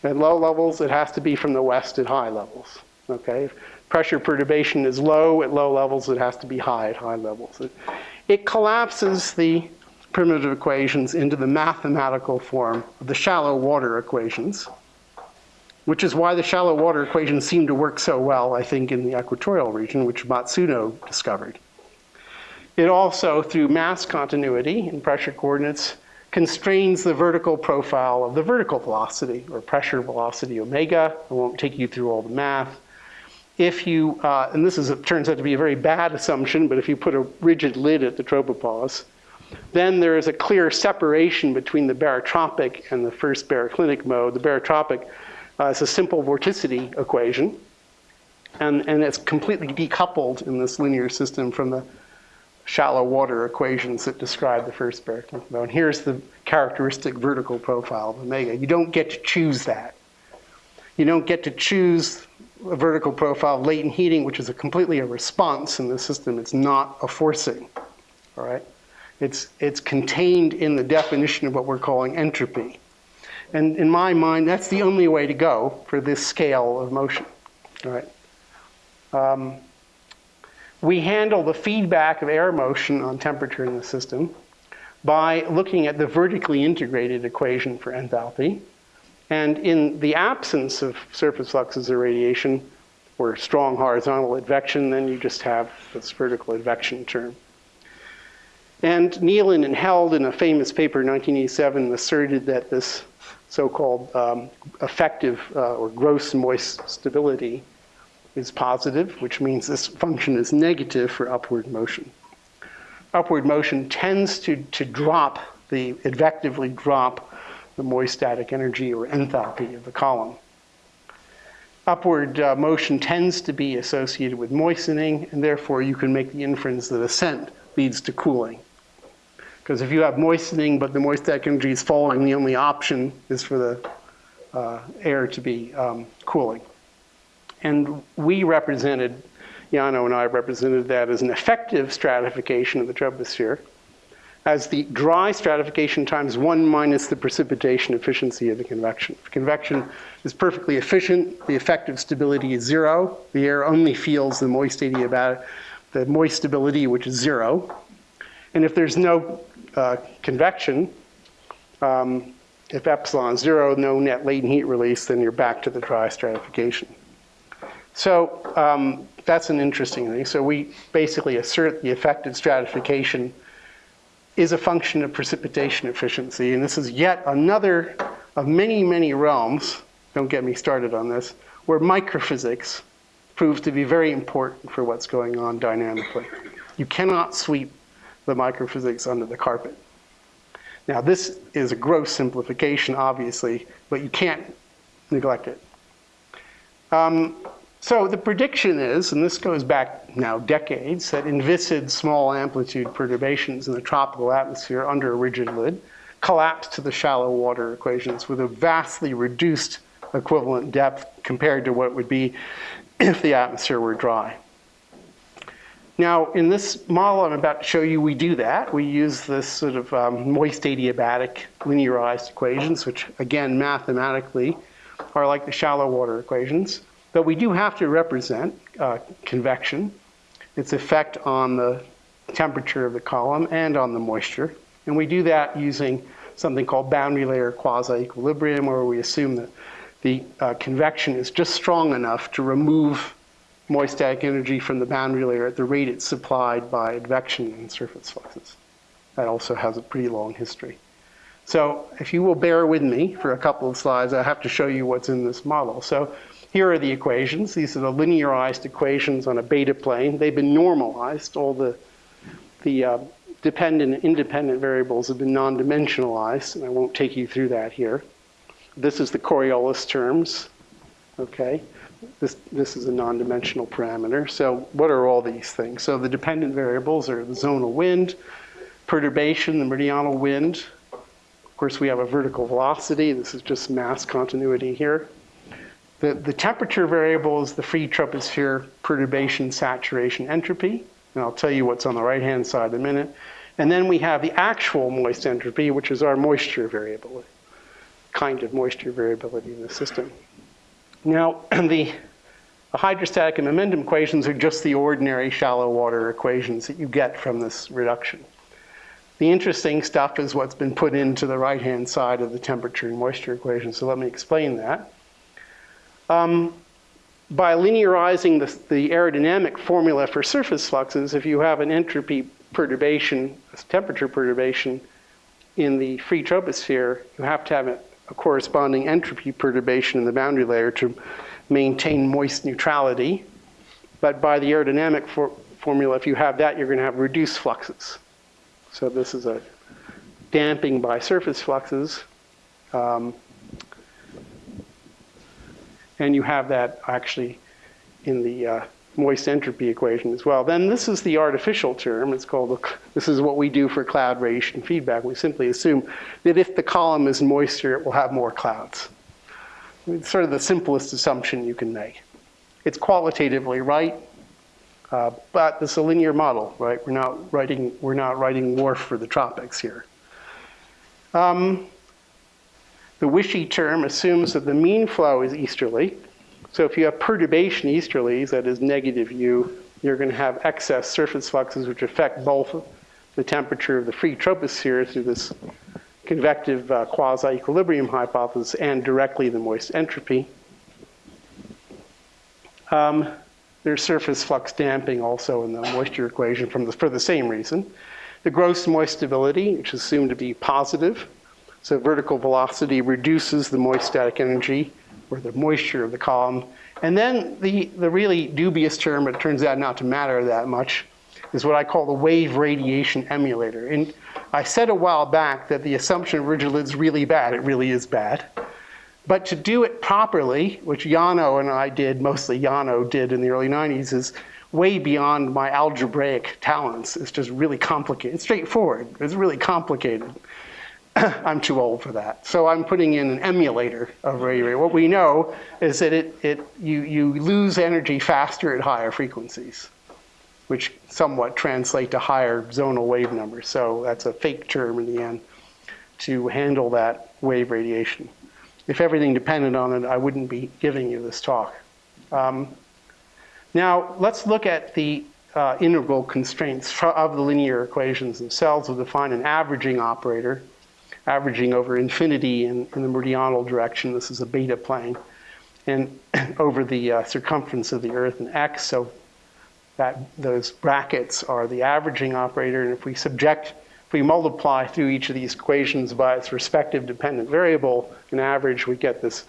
Speaker 2: at low levels, it has to be from the west at high levels. Okay? If pressure perturbation is low at low levels, it has to be high at high levels. It, it collapses the primitive equations into the mathematical form of the shallow water equations, which is why the shallow water equations seem to work so well, I think, in the equatorial region, which Matsuno discovered. It also, through mass continuity in pressure coordinates, constrains the vertical profile of the vertical velocity, or pressure velocity omega. I won't take you through all the math. If you, uh, and this is, it turns out to be a very bad assumption, but if you put a rigid lid at the tropopause, then there is a clear separation between the barotropic and the first baroclinic mode. The barotropic uh, is a simple vorticity equation, and, and it's completely decoupled in this linear system from the shallow water equations that describe the first baroclinic mode. And here's the characteristic vertical profile of omega. You don't get to choose that. You don't get to choose a vertical profile of latent heating, which is a completely a response in the system. It's not a forcing, all right? It's, it's contained in the definition of what we're calling entropy. And in my mind, that's the only way to go for this scale of motion. All right. Um, we handle the feedback of air motion on temperature in the system by looking at the vertically integrated equation for enthalpy. And in the absence of surface fluxes or radiation, or strong horizontal advection, then you just have this vertical advection term. And Neelin and Held, in a famous paper in 1987, asserted that this so-called um, effective uh, or gross moist stability is positive, which means this function is negative for upward motion. Upward motion tends to, to drop the, advectively drop the moist static energy or enthalpy of the column. Upward uh, motion tends to be associated with moistening, and therefore you can make the inference that ascent leads to cooling. Because if you have moistening, but the moist energy is falling, the only option is for the uh, air to be um, cooling. And we represented, Yano and I represented that as an effective stratification of the troposphere as the dry stratification times one minus the precipitation efficiency of the convection. If convection is perfectly efficient, the effective stability is zero. The air only feels the moist adiabatic, the moist stability, which is zero. And if there's no uh, convection, um, if epsilon zero, no net latent heat release, then you're back to the dry stratification. So um, that's an interesting thing. So we basically assert the effective stratification is a function of precipitation efficiency. And this is yet another of many, many realms, don't get me started on this, where microphysics proves to be very important for what's going on dynamically. You cannot sweep the microphysics under the carpet. Now, this is a gross simplification, obviously, but you can't neglect it. Um, so the prediction is, and this goes back now decades, that inviscid small amplitude perturbations in the tropical atmosphere under a rigid lid collapse to the shallow water equations with a vastly reduced equivalent depth compared to what would be if the atmosphere were dry. Now, in this model I'm about to show you, we do that. We use this sort of um, moist adiabatic linearized equations, which again, mathematically, are like the shallow water equations. But we do have to represent uh, convection, its effect on the temperature of the column and on the moisture. And we do that using something called boundary layer quasi-equilibrium, where we assume that the uh, convection is just strong enough to remove moist static energy from the boundary layer at the rate it's supplied by advection and surface fluxes. That also has a pretty long history. So if you will bear with me for a couple of slides, I have to show you what's in this model. So here are the equations. These are the linearized equations on a beta plane. They've been normalized. All the, the uh, dependent and independent variables have been non-dimensionalized, and I won't take you through that here. This is the Coriolis terms, okay? This, this is a non-dimensional parameter. So what are all these things? So the dependent variables are the zonal wind, perturbation, the meridional wind. Of course, we have a vertical velocity. This is just mass continuity here. The, the temperature variable is the free troposphere perturbation, saturation, entropy. And I'll tell you what's on the right-hand side in a minute. And then we have the actual moist entropy, which is our moisture variability, kind of moisture variability in the system. Now, the, the hydrostatic and momentum equations are just the ordinary shallow water equations that you get from this reduction. The interesting stuff is what's been put into the right-hand side of the temperature and moisture equation, so let me explain that. Um, by linearizing the, the, aerodynamic formula for surface fluxes, if you have an entropy perturbation, a temperature perturbation in the free troposphere, you have to have a, corresponding entropy perturbation in the boundary layer to maintain moist neutrality. But by the aerodynamic for, formula, if you have that, you're going to have reduced fluxes. So this is a damping by surface fluxes. Um, and you have that actually in the uh, moist entropy equation as well. Then this is the artificial term. It's called, this is what we do for cloud radiation feedback. We simply assume that if the column is moister, it will have more clouds. It's sort of the simplest assumption you can make. It's qualitatively right, uh, but it's a linear model, right? We're not writing, we're not writing WRF for the tropics here. Um, the WISHE term assumes that the mean flow is easterly. So if you have perturbation easterlies, that is negative U, you're going to have excess surface fluxes which affect both the temperature of the free troposphere through this convective uh, quasi-equilibrium hypothesis and directly the moist entropy. Um, there's surface flux damping also in the moisture equation from the, for the same reason. The gross moist stability, which is assumed to be positive, so vertical velocity reduces the moist static energy or the moisture of the column. And then the, the really dubious term, but it turns out not to matter that much, is what I call the wave radiation emulator. And I said a while back that the assumption of original is really bad. It really is bad. But to do it properly, which Yano and I did, mostly Yano did in the early 90s, is way beyond my algebraic talents. It's just really complicated. It's straightforward. It's really complicated. I'm too old for that. So I'm putting in an emulator of radio. What we know is that it, it, you, you lose energy faster at higher frequencies, which somewhat translate to higher zonal wave numbers. So that's a fake term in the end to handle that wave radiation. If everything depended on it, I wouldn't be giving you this talk. Um, now, let's look at the uh, integral constraints of the linear equations themselves. We'll define an averaging operator averaging over infinity in, in the meridional direction. This is a beta plane. And over the uh, circumference of the Earth in x, so that those brackets are the averaging operator. And if we subject, if we multiply through each of these equations by its respective dependent variable, an average, we get this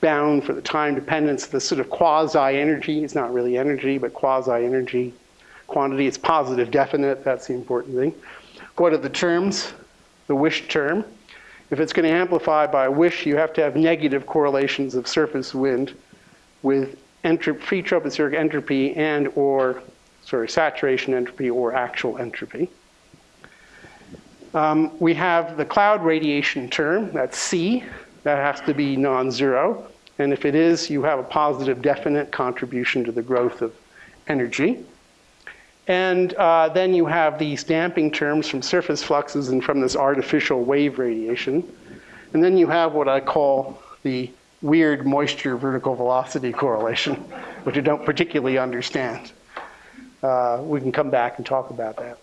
Speaker 2: bound for the time dependence, this sort of quasi-energy. It's not really energy, but quasi-energy quantity. It's positive definite. That's the important thing. What are the terms? The wish term. If it's going to amplify by wish, you have to have negative correlations of surface wind with free tropospheric entropy and or, sorry, saturation entropy or actual entropy. Um, we have the cloud radiation term, that's C, that has to be non-zero. And if it is, you have a positive definite contribution to the growth of energy. And uh, then you have these damping terms from surface fluxes and from this artificial wave radiation. And then you have what I call the weird moisture vertical velocity correlation, which I don't particularly understand. Uh, we can come back and talk about that.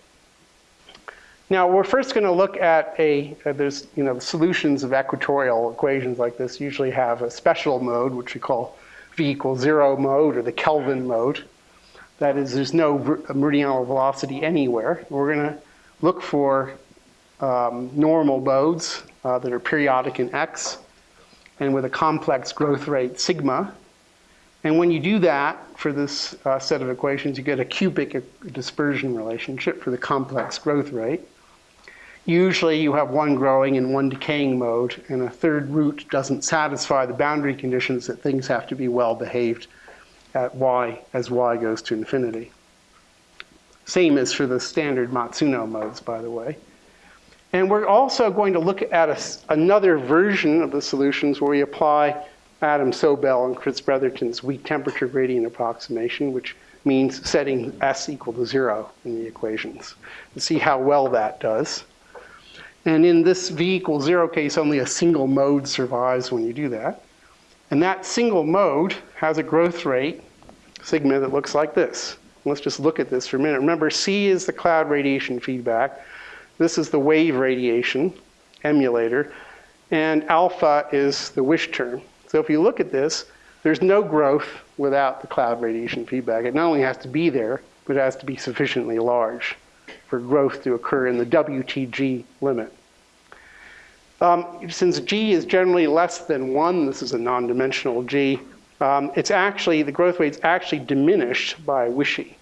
Speaker 2: Now, we're first going to look at a, uh, there's, you know, the solutions of equatorial equations like this usually have a special mode, which we call V equals zero mode or the Kelvin mode. That is, there's no meridional velocity anywhere. We're going to look for um, normal modes uh, that are periodic in x. and with a complex growth rate sigma. And when you do that for this uh, set of equations, you get a cubic dispersion relationship for the complex growth rate. Usually you have one growing and one decaying mode, and a third root doesn't satisfy the boundary conditions that things have to be well behaved at y as y goes to infinity. Same as for the standard Matsuno modes, by the way. And we're also going to look at a, another version of the solutions where we apply Adam Sobel and Chris Bretherton's weak temperature gradient approximation, which means setting s equal to zero in the equations, and see how well that does. And in this v equals zero case, only a single mode survives when you do that. And that single mode has a growth rate, sigma, that looks like this. Let's just look at this for a minute. Remember, C is the cloud radiation feedback. This is the wave radiation emulator. And alpha is the wish term. So if you look at this, there's no growth without the cloud radiation feedback. It not only has to be there, but it has to be sufficiently large for growth to occur in the WTG limit. Um, since G is generally less than one, this is a non-dimensional G, um, it's actually, the growth rate's actually diminished by WISHE,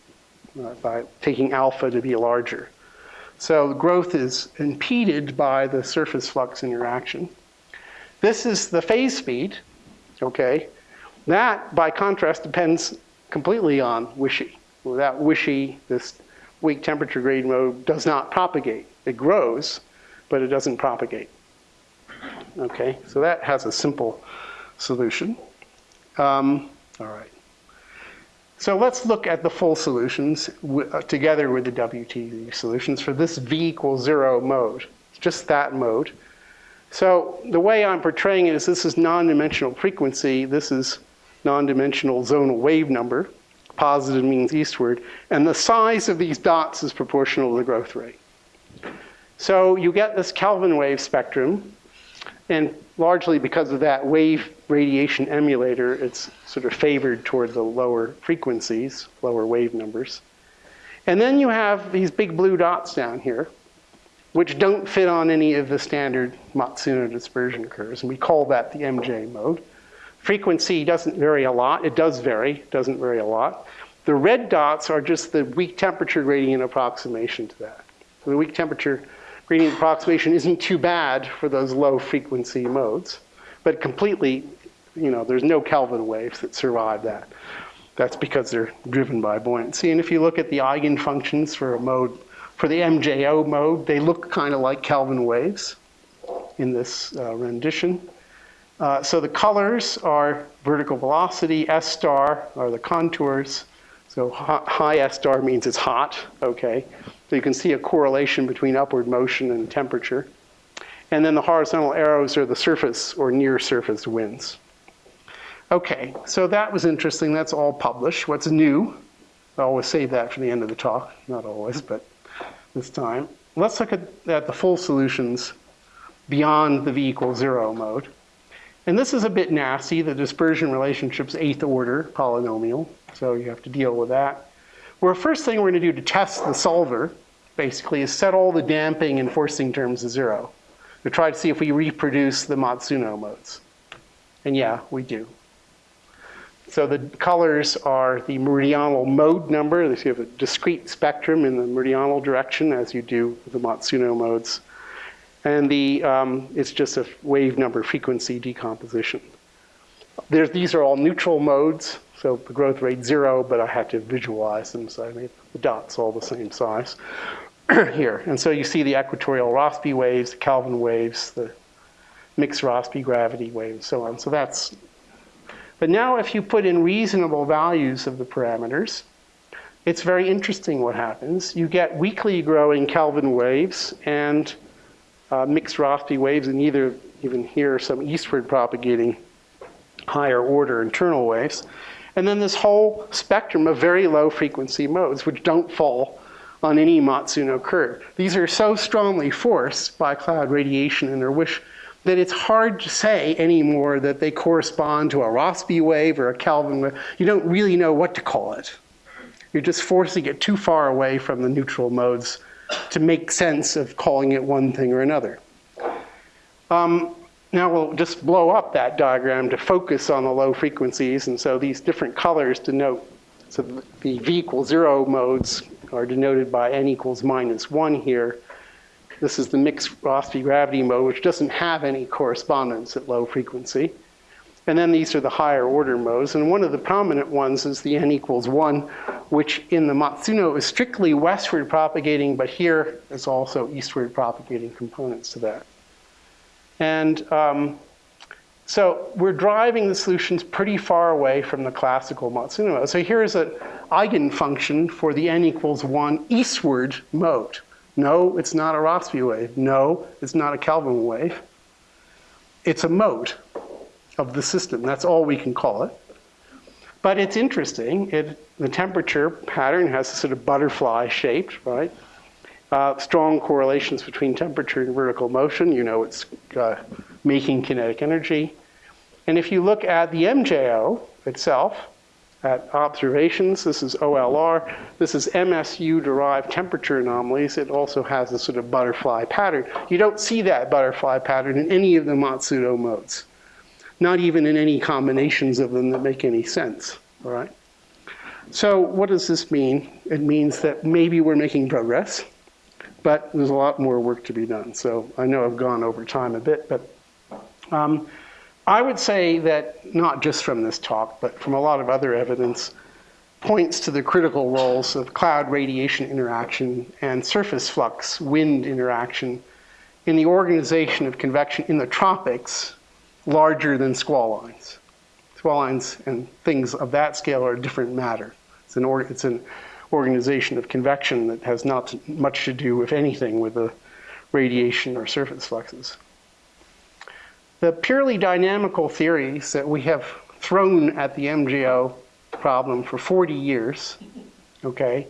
Speaker 2: uh, by taking alpha to be larger. So growth is impeded by the surface flux interaction. This is the phase speed, okay? That, by contrast, depends completely on WISHE. Without WISHE, this weak temperature grade mode does not propagate. It grows, but it doesn't propagate. Okay, so that has a simple solution. Um, all right. So let's look at the full solutions uh, together with the WTG solutions for this V equals zero mode. Just that mode. So the way I'm portraying it is this is non-dimensional frequency. This is non-dimensional zonal wave number. Positive means eastward. And the size of these dots is proportional to the growth rate. So you get this Kelvin wave spectrum and largely because of that wave radiation emulator, it's sort of favored toward the lower frequencies, lower wave numbers. And then you have these big blue dots down here, which don't fit on any of the standard Matsuno dispersion curves, and we call that the MJ mode. Frequency doesn't vary a lot. It does vary, doesn't vary a lot. The red dots are just the weak temperature gradient approximation to that. So the weak temperature gradient approximation isn't too bad for those low frequency modes, but completely, you know, there's no Kelvin waves that survive that. That's because they're driven by buoyancy. And if you look at the eigenfunctions for a mode, for the MJO mode, they look kind of like Kelvin waves in this uh, rendition. Uh, so the colors are vertical velocity, S star are the contours. So high S star means it's hot, okay. So you can see a correlation between upward motion and temperature. And then the horizontal arrows are the surface or near surface winds. Okay, so that was interesting. That's all published. What's new? I always save that for the end of the talk. Not always, but this time. Let's look at, at the full solutions beyond the V equals zero mode. And this is a bit nasty. The dispersion relationship's eighth order polynomial, so you have to deal with that. Well, first thing we're going to do to test the solver, basically, is set all the damping and forcing terms to zero to try to see if we reproduce the Matsuno modes. And yeah, we do. So the colors are the meridional mode number. So you have a discrete spectrum in the meridional direction as you do the Matsuno modes. And the, um, it's just a wave number frequency decomposition. There's, these are all neutral modes. So the growth rate zero, but I had to visualize them, so I made the dots all the same size here. And so you see the equatorial Rossby waves, the Kelvin waves, the mixed Rossby gravity waves, so on. So that's, but now if you put in reasonable values of the parameters, it's very interesting what happens. You get weakly growing Kelvin waves and uh, mixed Rossby waves, and either even here some eastward propagating higher order internal waves. And then this whole spectrum of very low frequency modes, which don't fall on any Matsuno curve. These are so strongly forced by cloud radiation and their wish that it's hard to say anymore that they correspond to a Rossby wave or a Kelvin wave. You don't really know what to call it. You're just forcing it too far away from the neutral modes to make sense of calling it one thing or another. Um, now we'll just blow up that diagram to focus on the low frequencies. And so these different colors denote, so the V equals zero modes are denoted by N equals minus one here. This is the mixed Rossby gravity mode, which doesn't have any correspondence at low frequency. And then these are the higher order modes. And one of the prominent ones is the N equals one, which in the Matsuno is strictly westward propagating, but here is also eastward propagating components to that. And um, so we're driving the solutions pretty far away from the classical Matsuno. So here's an eigenfunction for the n equals 1 eastward mode. No, it's not a Rossby wave. No, it's not a Kelvin wave. It's a mode of the system. That's all we can call it. But it's interesting. It, the temperature pattern has a sort of butterfly shaped, right? Uh, strong correlations between temperature and vertical motion. You know it's uh, making kinetic energy. And if you look at the MJO itself, at observations, this is OLR, this is MSU-derived temperature anomalies. It also has a sort of butterfly pattern. You don't see that butterfly pattern in any of the Matsuno modes, not even in any combinations of them that make any sense, all right? So what does this mean? It means that maybe we're making progress but there's a lot more work to be done. So I know I've gone over time a bit, but um, I would say that not just from this talk, but from a lot of other evidence, points to the critical roles of cloud radiation interaction and surface flux wind interaction in the organization of convection in the tropics larger than squall lines. Squall lines and things of that scale are a different matter. It's an, it's an organization of convection that has not much to do, if anything, with the radiation or surface fluxes. The purely dynamical theories that we have thrown at the MJO problem for 40 years, okay,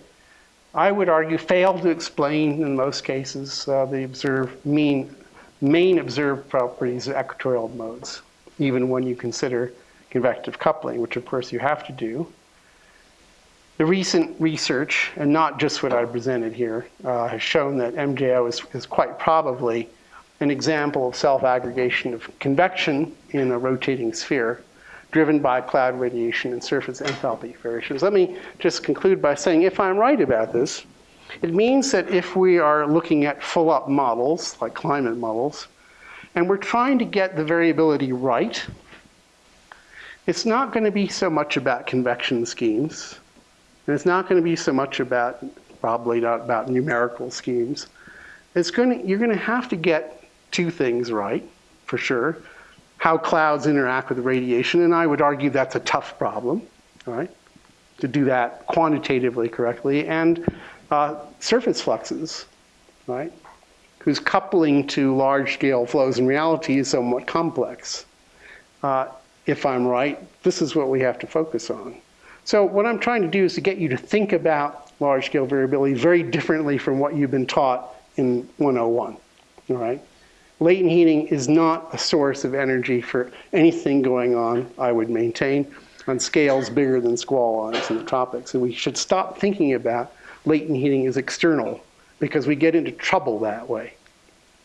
Speaker 2: I would argue fail to explain, in most cases, uh, the observed mean, main observed properties of equatorial modes, even when you consider convective coupling, which of course you have to do. The recent research, and not just what I presented here, uh, has shown that MJO is, is quite probably an example of self-aggregation of convection in a rotating sphere driven by cloud radiation and surface enthalpy variations. Let me just conclude by saying if I'm right about this, it means that if we are looking at full up models, like climate models, and we're trying to get the variability right, it's not going to be so much about convection schemes. And it's not going to be so much about, probably not about numerical schemes. It's going to, you're going to have to get two things right, for sure. How clouds interact with radiation, and I would argue that's a tough problem, right? To do that quantitatively correctly, and uh, surface fluxes, right? Whose coupling to large-scale flows in reality is somewhat complex. Uh, if I'm right, this is what we have to focus on. So what I'm trying to do is to get you to think about large-scale variability very differently from what you've been taught in 101, all right? Latent heating is not a source of energy for anything going on, I would maintain, on scales bigger than squall lines in the tropics. And we should stop thinking about latent heating as external because we get into trouble that way.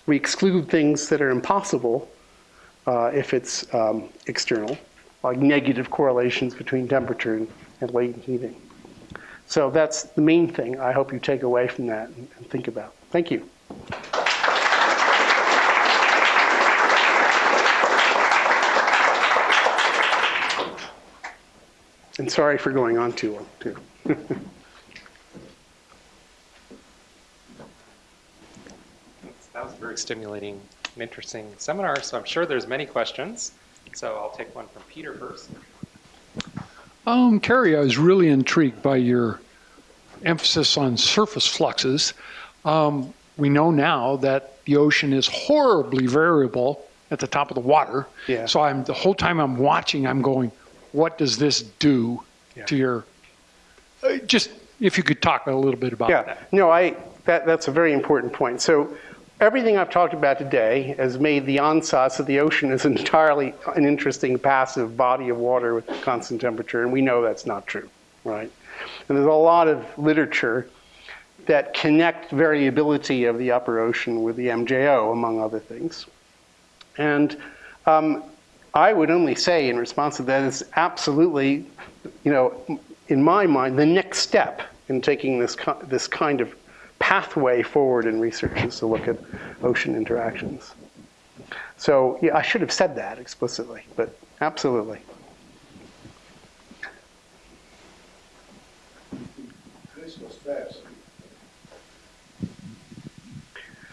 Speaker 2: We exclude things that are impossible uh, if it's um, external, like negative correlations between temperature and and latent heating. So that's the main thing I hope you take away from that and, and think about. Thank you. And sorry for going on too long, too.
Speaker 1: that was a very stimulating and interesting seminar, so I'm sure there's many questions. So I'll take one from Peter first.
Speaker 3: Um, Kerry, I was really intrigued by your emphasis on surface fluxes. Um, we know now that the ocean is horribly variable at the top of the water.
Speaker 2: Yeah.
Speaker 3: So I'm the whole time I'm watching, I'm going, what does this do
Speaker 2: Yeah.
Speaker 3: to your? Uh, just if you could talk a little bit about
Speaker 2: Yeah,
Speaker 3: that.
Speaker 2: no, I, that, that's a very important point. So everything I've talked about today has made the ansatz of the ocean as entirely an interesting passive body of water with constant temperature, and we know that's not true, right? And there's a lot of literature that connect variability of the upper ocean with the MJO, among other things. And Um, I would only say in response to that, it's absolutely, you know, in my mind, the next step in taking this, this kind of pathway forward in research is to look at ocean interactions. So, yeah, I should have said that explicitly, but absolutely.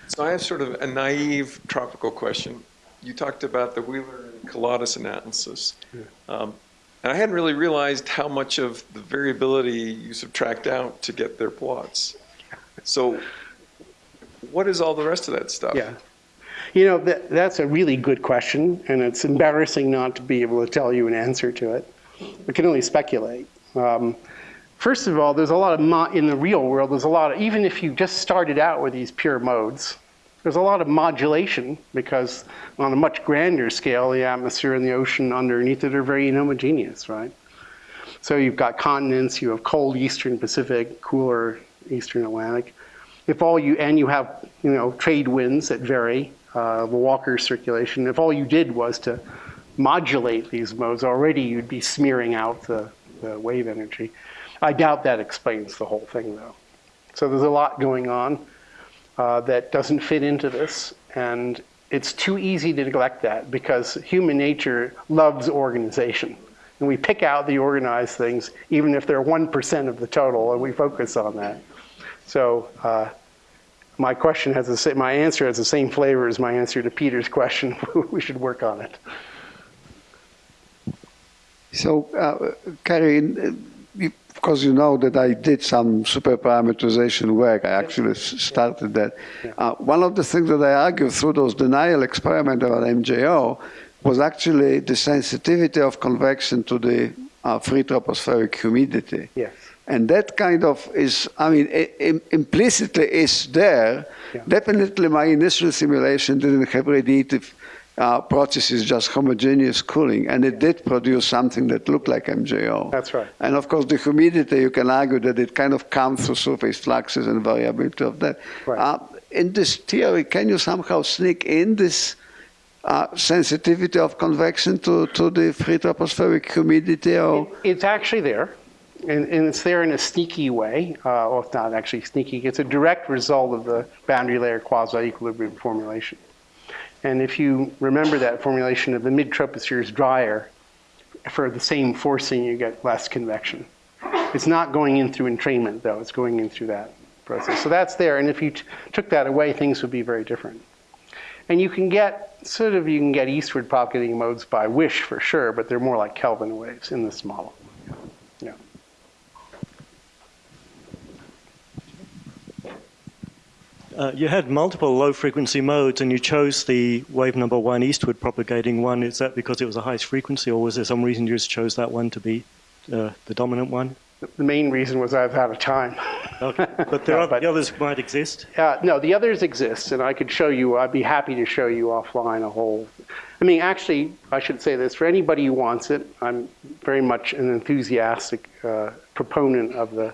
Speaker 4: So I have sort of a naive tropical question. You talked about the Wheeler and Kiladis analysis. Um, and I hadn't really realized how much of the variability you subtract out to get their plots. So what is all the rest of that stuff?
Speaker 2: Yeah. You know, that, that's a really good question, and it's embarrassing not to be able to tell you an answer to it. We can only speculate. Um, first of all, there's a lot of, in the real world, there's a lot of, even if you just started out with these pure modes, there's a lot of modulation because on a much grander scale, the atmosphere and the ocean underneath it are very inhomogeneous, right? So you've got continents, you have cold eastern Pacific, cooler eastern Atlantic. If all you, and you have, you know, trade winds that vary, uh, the Walker circulation, if all you did was to modulate these modes, already you'd be smearing out the, the wave energy. I doubt that explains the whole thing, though. So there's a lot going on uh, that doesn't fit into this, and it's too easy to neglect that because human nature loves organization. And we pick out the organized things, even if they're 1% of the total, and we focus on that. So uh, my question has the same, my answer has the same flavor as my answer to Peter's question. we should work on it.
Speaker 5: So, uh, you- of course, you know that I did some superparameterization work. I actually started that. Uh, one of the things that I argued through those denial experiments about MJO was actually the sensitivity of convection to the uh, free tropospheric humidity.
Speaker 2: Yes.
Speaker 5: And that kind of is, I mean, im- implicitly is there.
Speaker 2: Yeah.
Speaker 5: Definitely my initial simulation didn't have radiative uh, processes, just homogeneous cooling, and it did produce something that looked like MJO.
Speaker 2: That's right.
Speaker 5: And of course, the humidity, you can argue that it kind of comes through surface fluxes and variability of that.
Speaker 2: Right.
Speaker 5: Uh, in this theory, can you somehow sneak in this uh, sensitivity of convection to, to the free tropospheric humidity? Or
Speaker 2: It's actually there, and, and it's there in a sneaky way. Uh, well, it's not actually sneaky. It's a direct result of the boundary layer quasi-equilibrium formulation. And if you remember that formulation of the mid-troposphere is drier, for the same forcing, you get less convection. It's not going in through entrainment, though. It's going in through that process. So that's there. And if you took that away, things would be very different. And you can get sort of you can get eastward propagating modes by WISHE for sure, but they're more like Kelvin waves in this model.
Speaker 6: Uh, you had multiple low frequency modes and you chose the wave number one eastward propagating one. Is that because it was the highest frequency or was there some reason you just chose that one to be uh, the dominant one?
Speaker 2: The main reason was I've out of time.
Speaker 6: Okay. But there
Speaker 2: No,
Speaker 6: are
Speaker 2: but-
Speaker 6: the others might exist.
Speaker 2: Uh, no, the others exist, and I could show you. I'd be happy to show you offline a whole. I mean, actually, I should say this for anybody who wants it. I'm very much an enthusiastic uh, proponent of the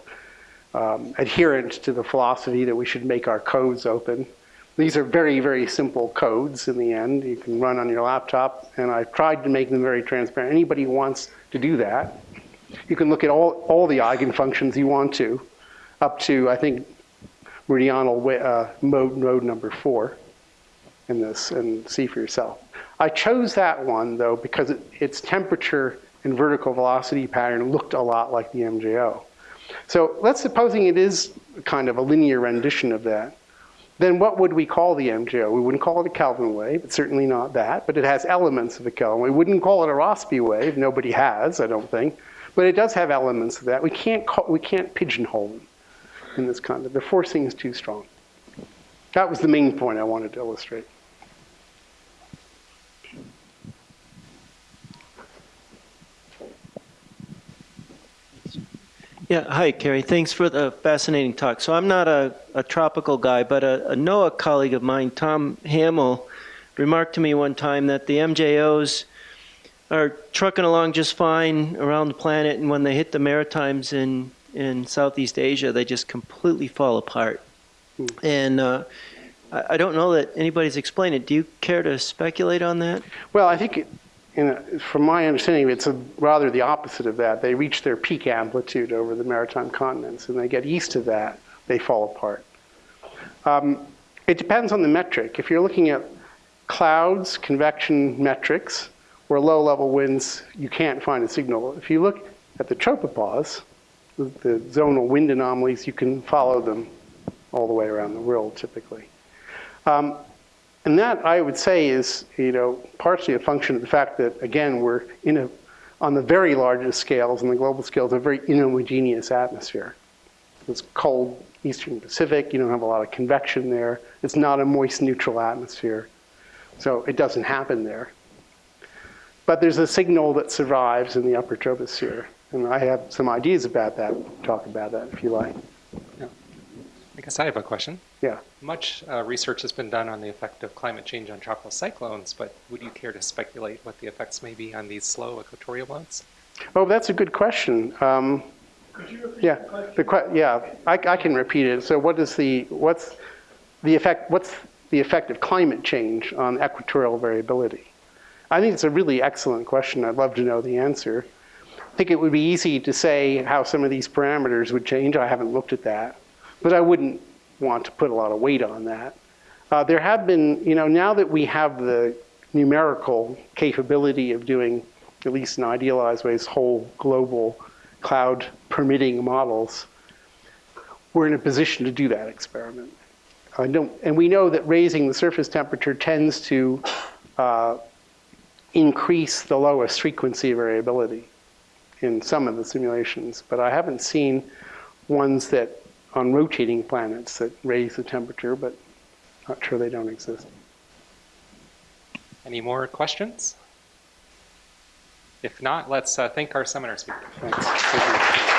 Speaker 2: um, adherent to the philosophy that we should make our codes open. These are very, very simple codes in the end. You can run on your laptop, and I've tried to make them very transparent. Anybody who wants to do that, you can look at all, all the eigenfunctions you want to, up to, I think, meridional uh, mode, mode number four in this and see for yourself. I chose that one though because it, its temperature and vertical velocity pattern looked a lot like the MJO. So let's supposing it is kind of a linear rendition of that. Then what would we call the MJO? We wouldn't call it a Kelvin wave. It's certainly not that, but it has elements of a Kelvin. We wouldn't call it a Rossby wave. Nobody has, I don't think. But it does have elements of that. We can't call, we can't pigeonhole them in this concept. The forcing is too strong. That was the main point I wanted to illustrate.
Speaker 7: Yeah, hi, Kerry. Thanks for the fascinating talk. So I'm not a, a tropical guy, but a, a NOAA colleague of mine, Tom Hamill, remarked to me one time that the MJOs are trucking along just fine around the planet, and when they hit the Maritimes in, in Southeast Asia, they just completely fall apart. And uh, I, I don't know that anybody's explained it. Do you care to speculate on that?
Speaker 2: Well, I think, it- in a- from my understanding, it's a- rather the opposite of that. They reach their peak amplitude over the maritime continents, and they get east of that, they fall apart. Um, It depends on the metric. If you're looking at clouds, convection metrics, or low-level winds, you can't find a signal. If you look at the tropopause, the the zonal wind anomalies, you can follow them all the way around the world typically. Um, and that, I would say, is, you know, partially a function of the fact that, again, we're in a, on the very largest scales, on the global scales, a very inhomogeneous atmosphere. It's cold eastern Pacific, you don't have a lot of convection there. It's not a moist neutral atmosphere. So it doesn't happen there. But there's a signal that survives in the upper troposphere. And I have some ideas about that, talk about that if you like.
Speaker 1: I guess I have a question.
Speaker 2: Yeah.
Speaker 1: Much uh, research has been done on the effect of climate change on tropical cyclones, but would you care to speculate what the effects may be on these slow equatorial modes?
Speaker 2: Oh, that's a good question. Um, yeah, the que- yeah, I, I can repeat it. So, what is the what's the effect? What's the effect of climate change on equatorial variability? I think it's a really excellent question. I'd love to know the answer. I think it would be easy to say how some of these parameters would change. I haven't looked at that, but I wouldn't want to put a lot of weight on that. Uh, there have been, you know, now that we have the numerical capability of doing, at least in idealized ways, whole global cloud permitting models, we're in a position to do that experiment. I don't, and we know that raising the surface temperature tends to uh, increase the lowest frequency variability in some of the simulations, but I haven't seen ones that on rotating planets that raise the temperature, but not sure they don't exist.
Speaker 1: Any more questions? If not, let's uh, thank our seminar speaker.
Speaker 2: Thanks. Thank.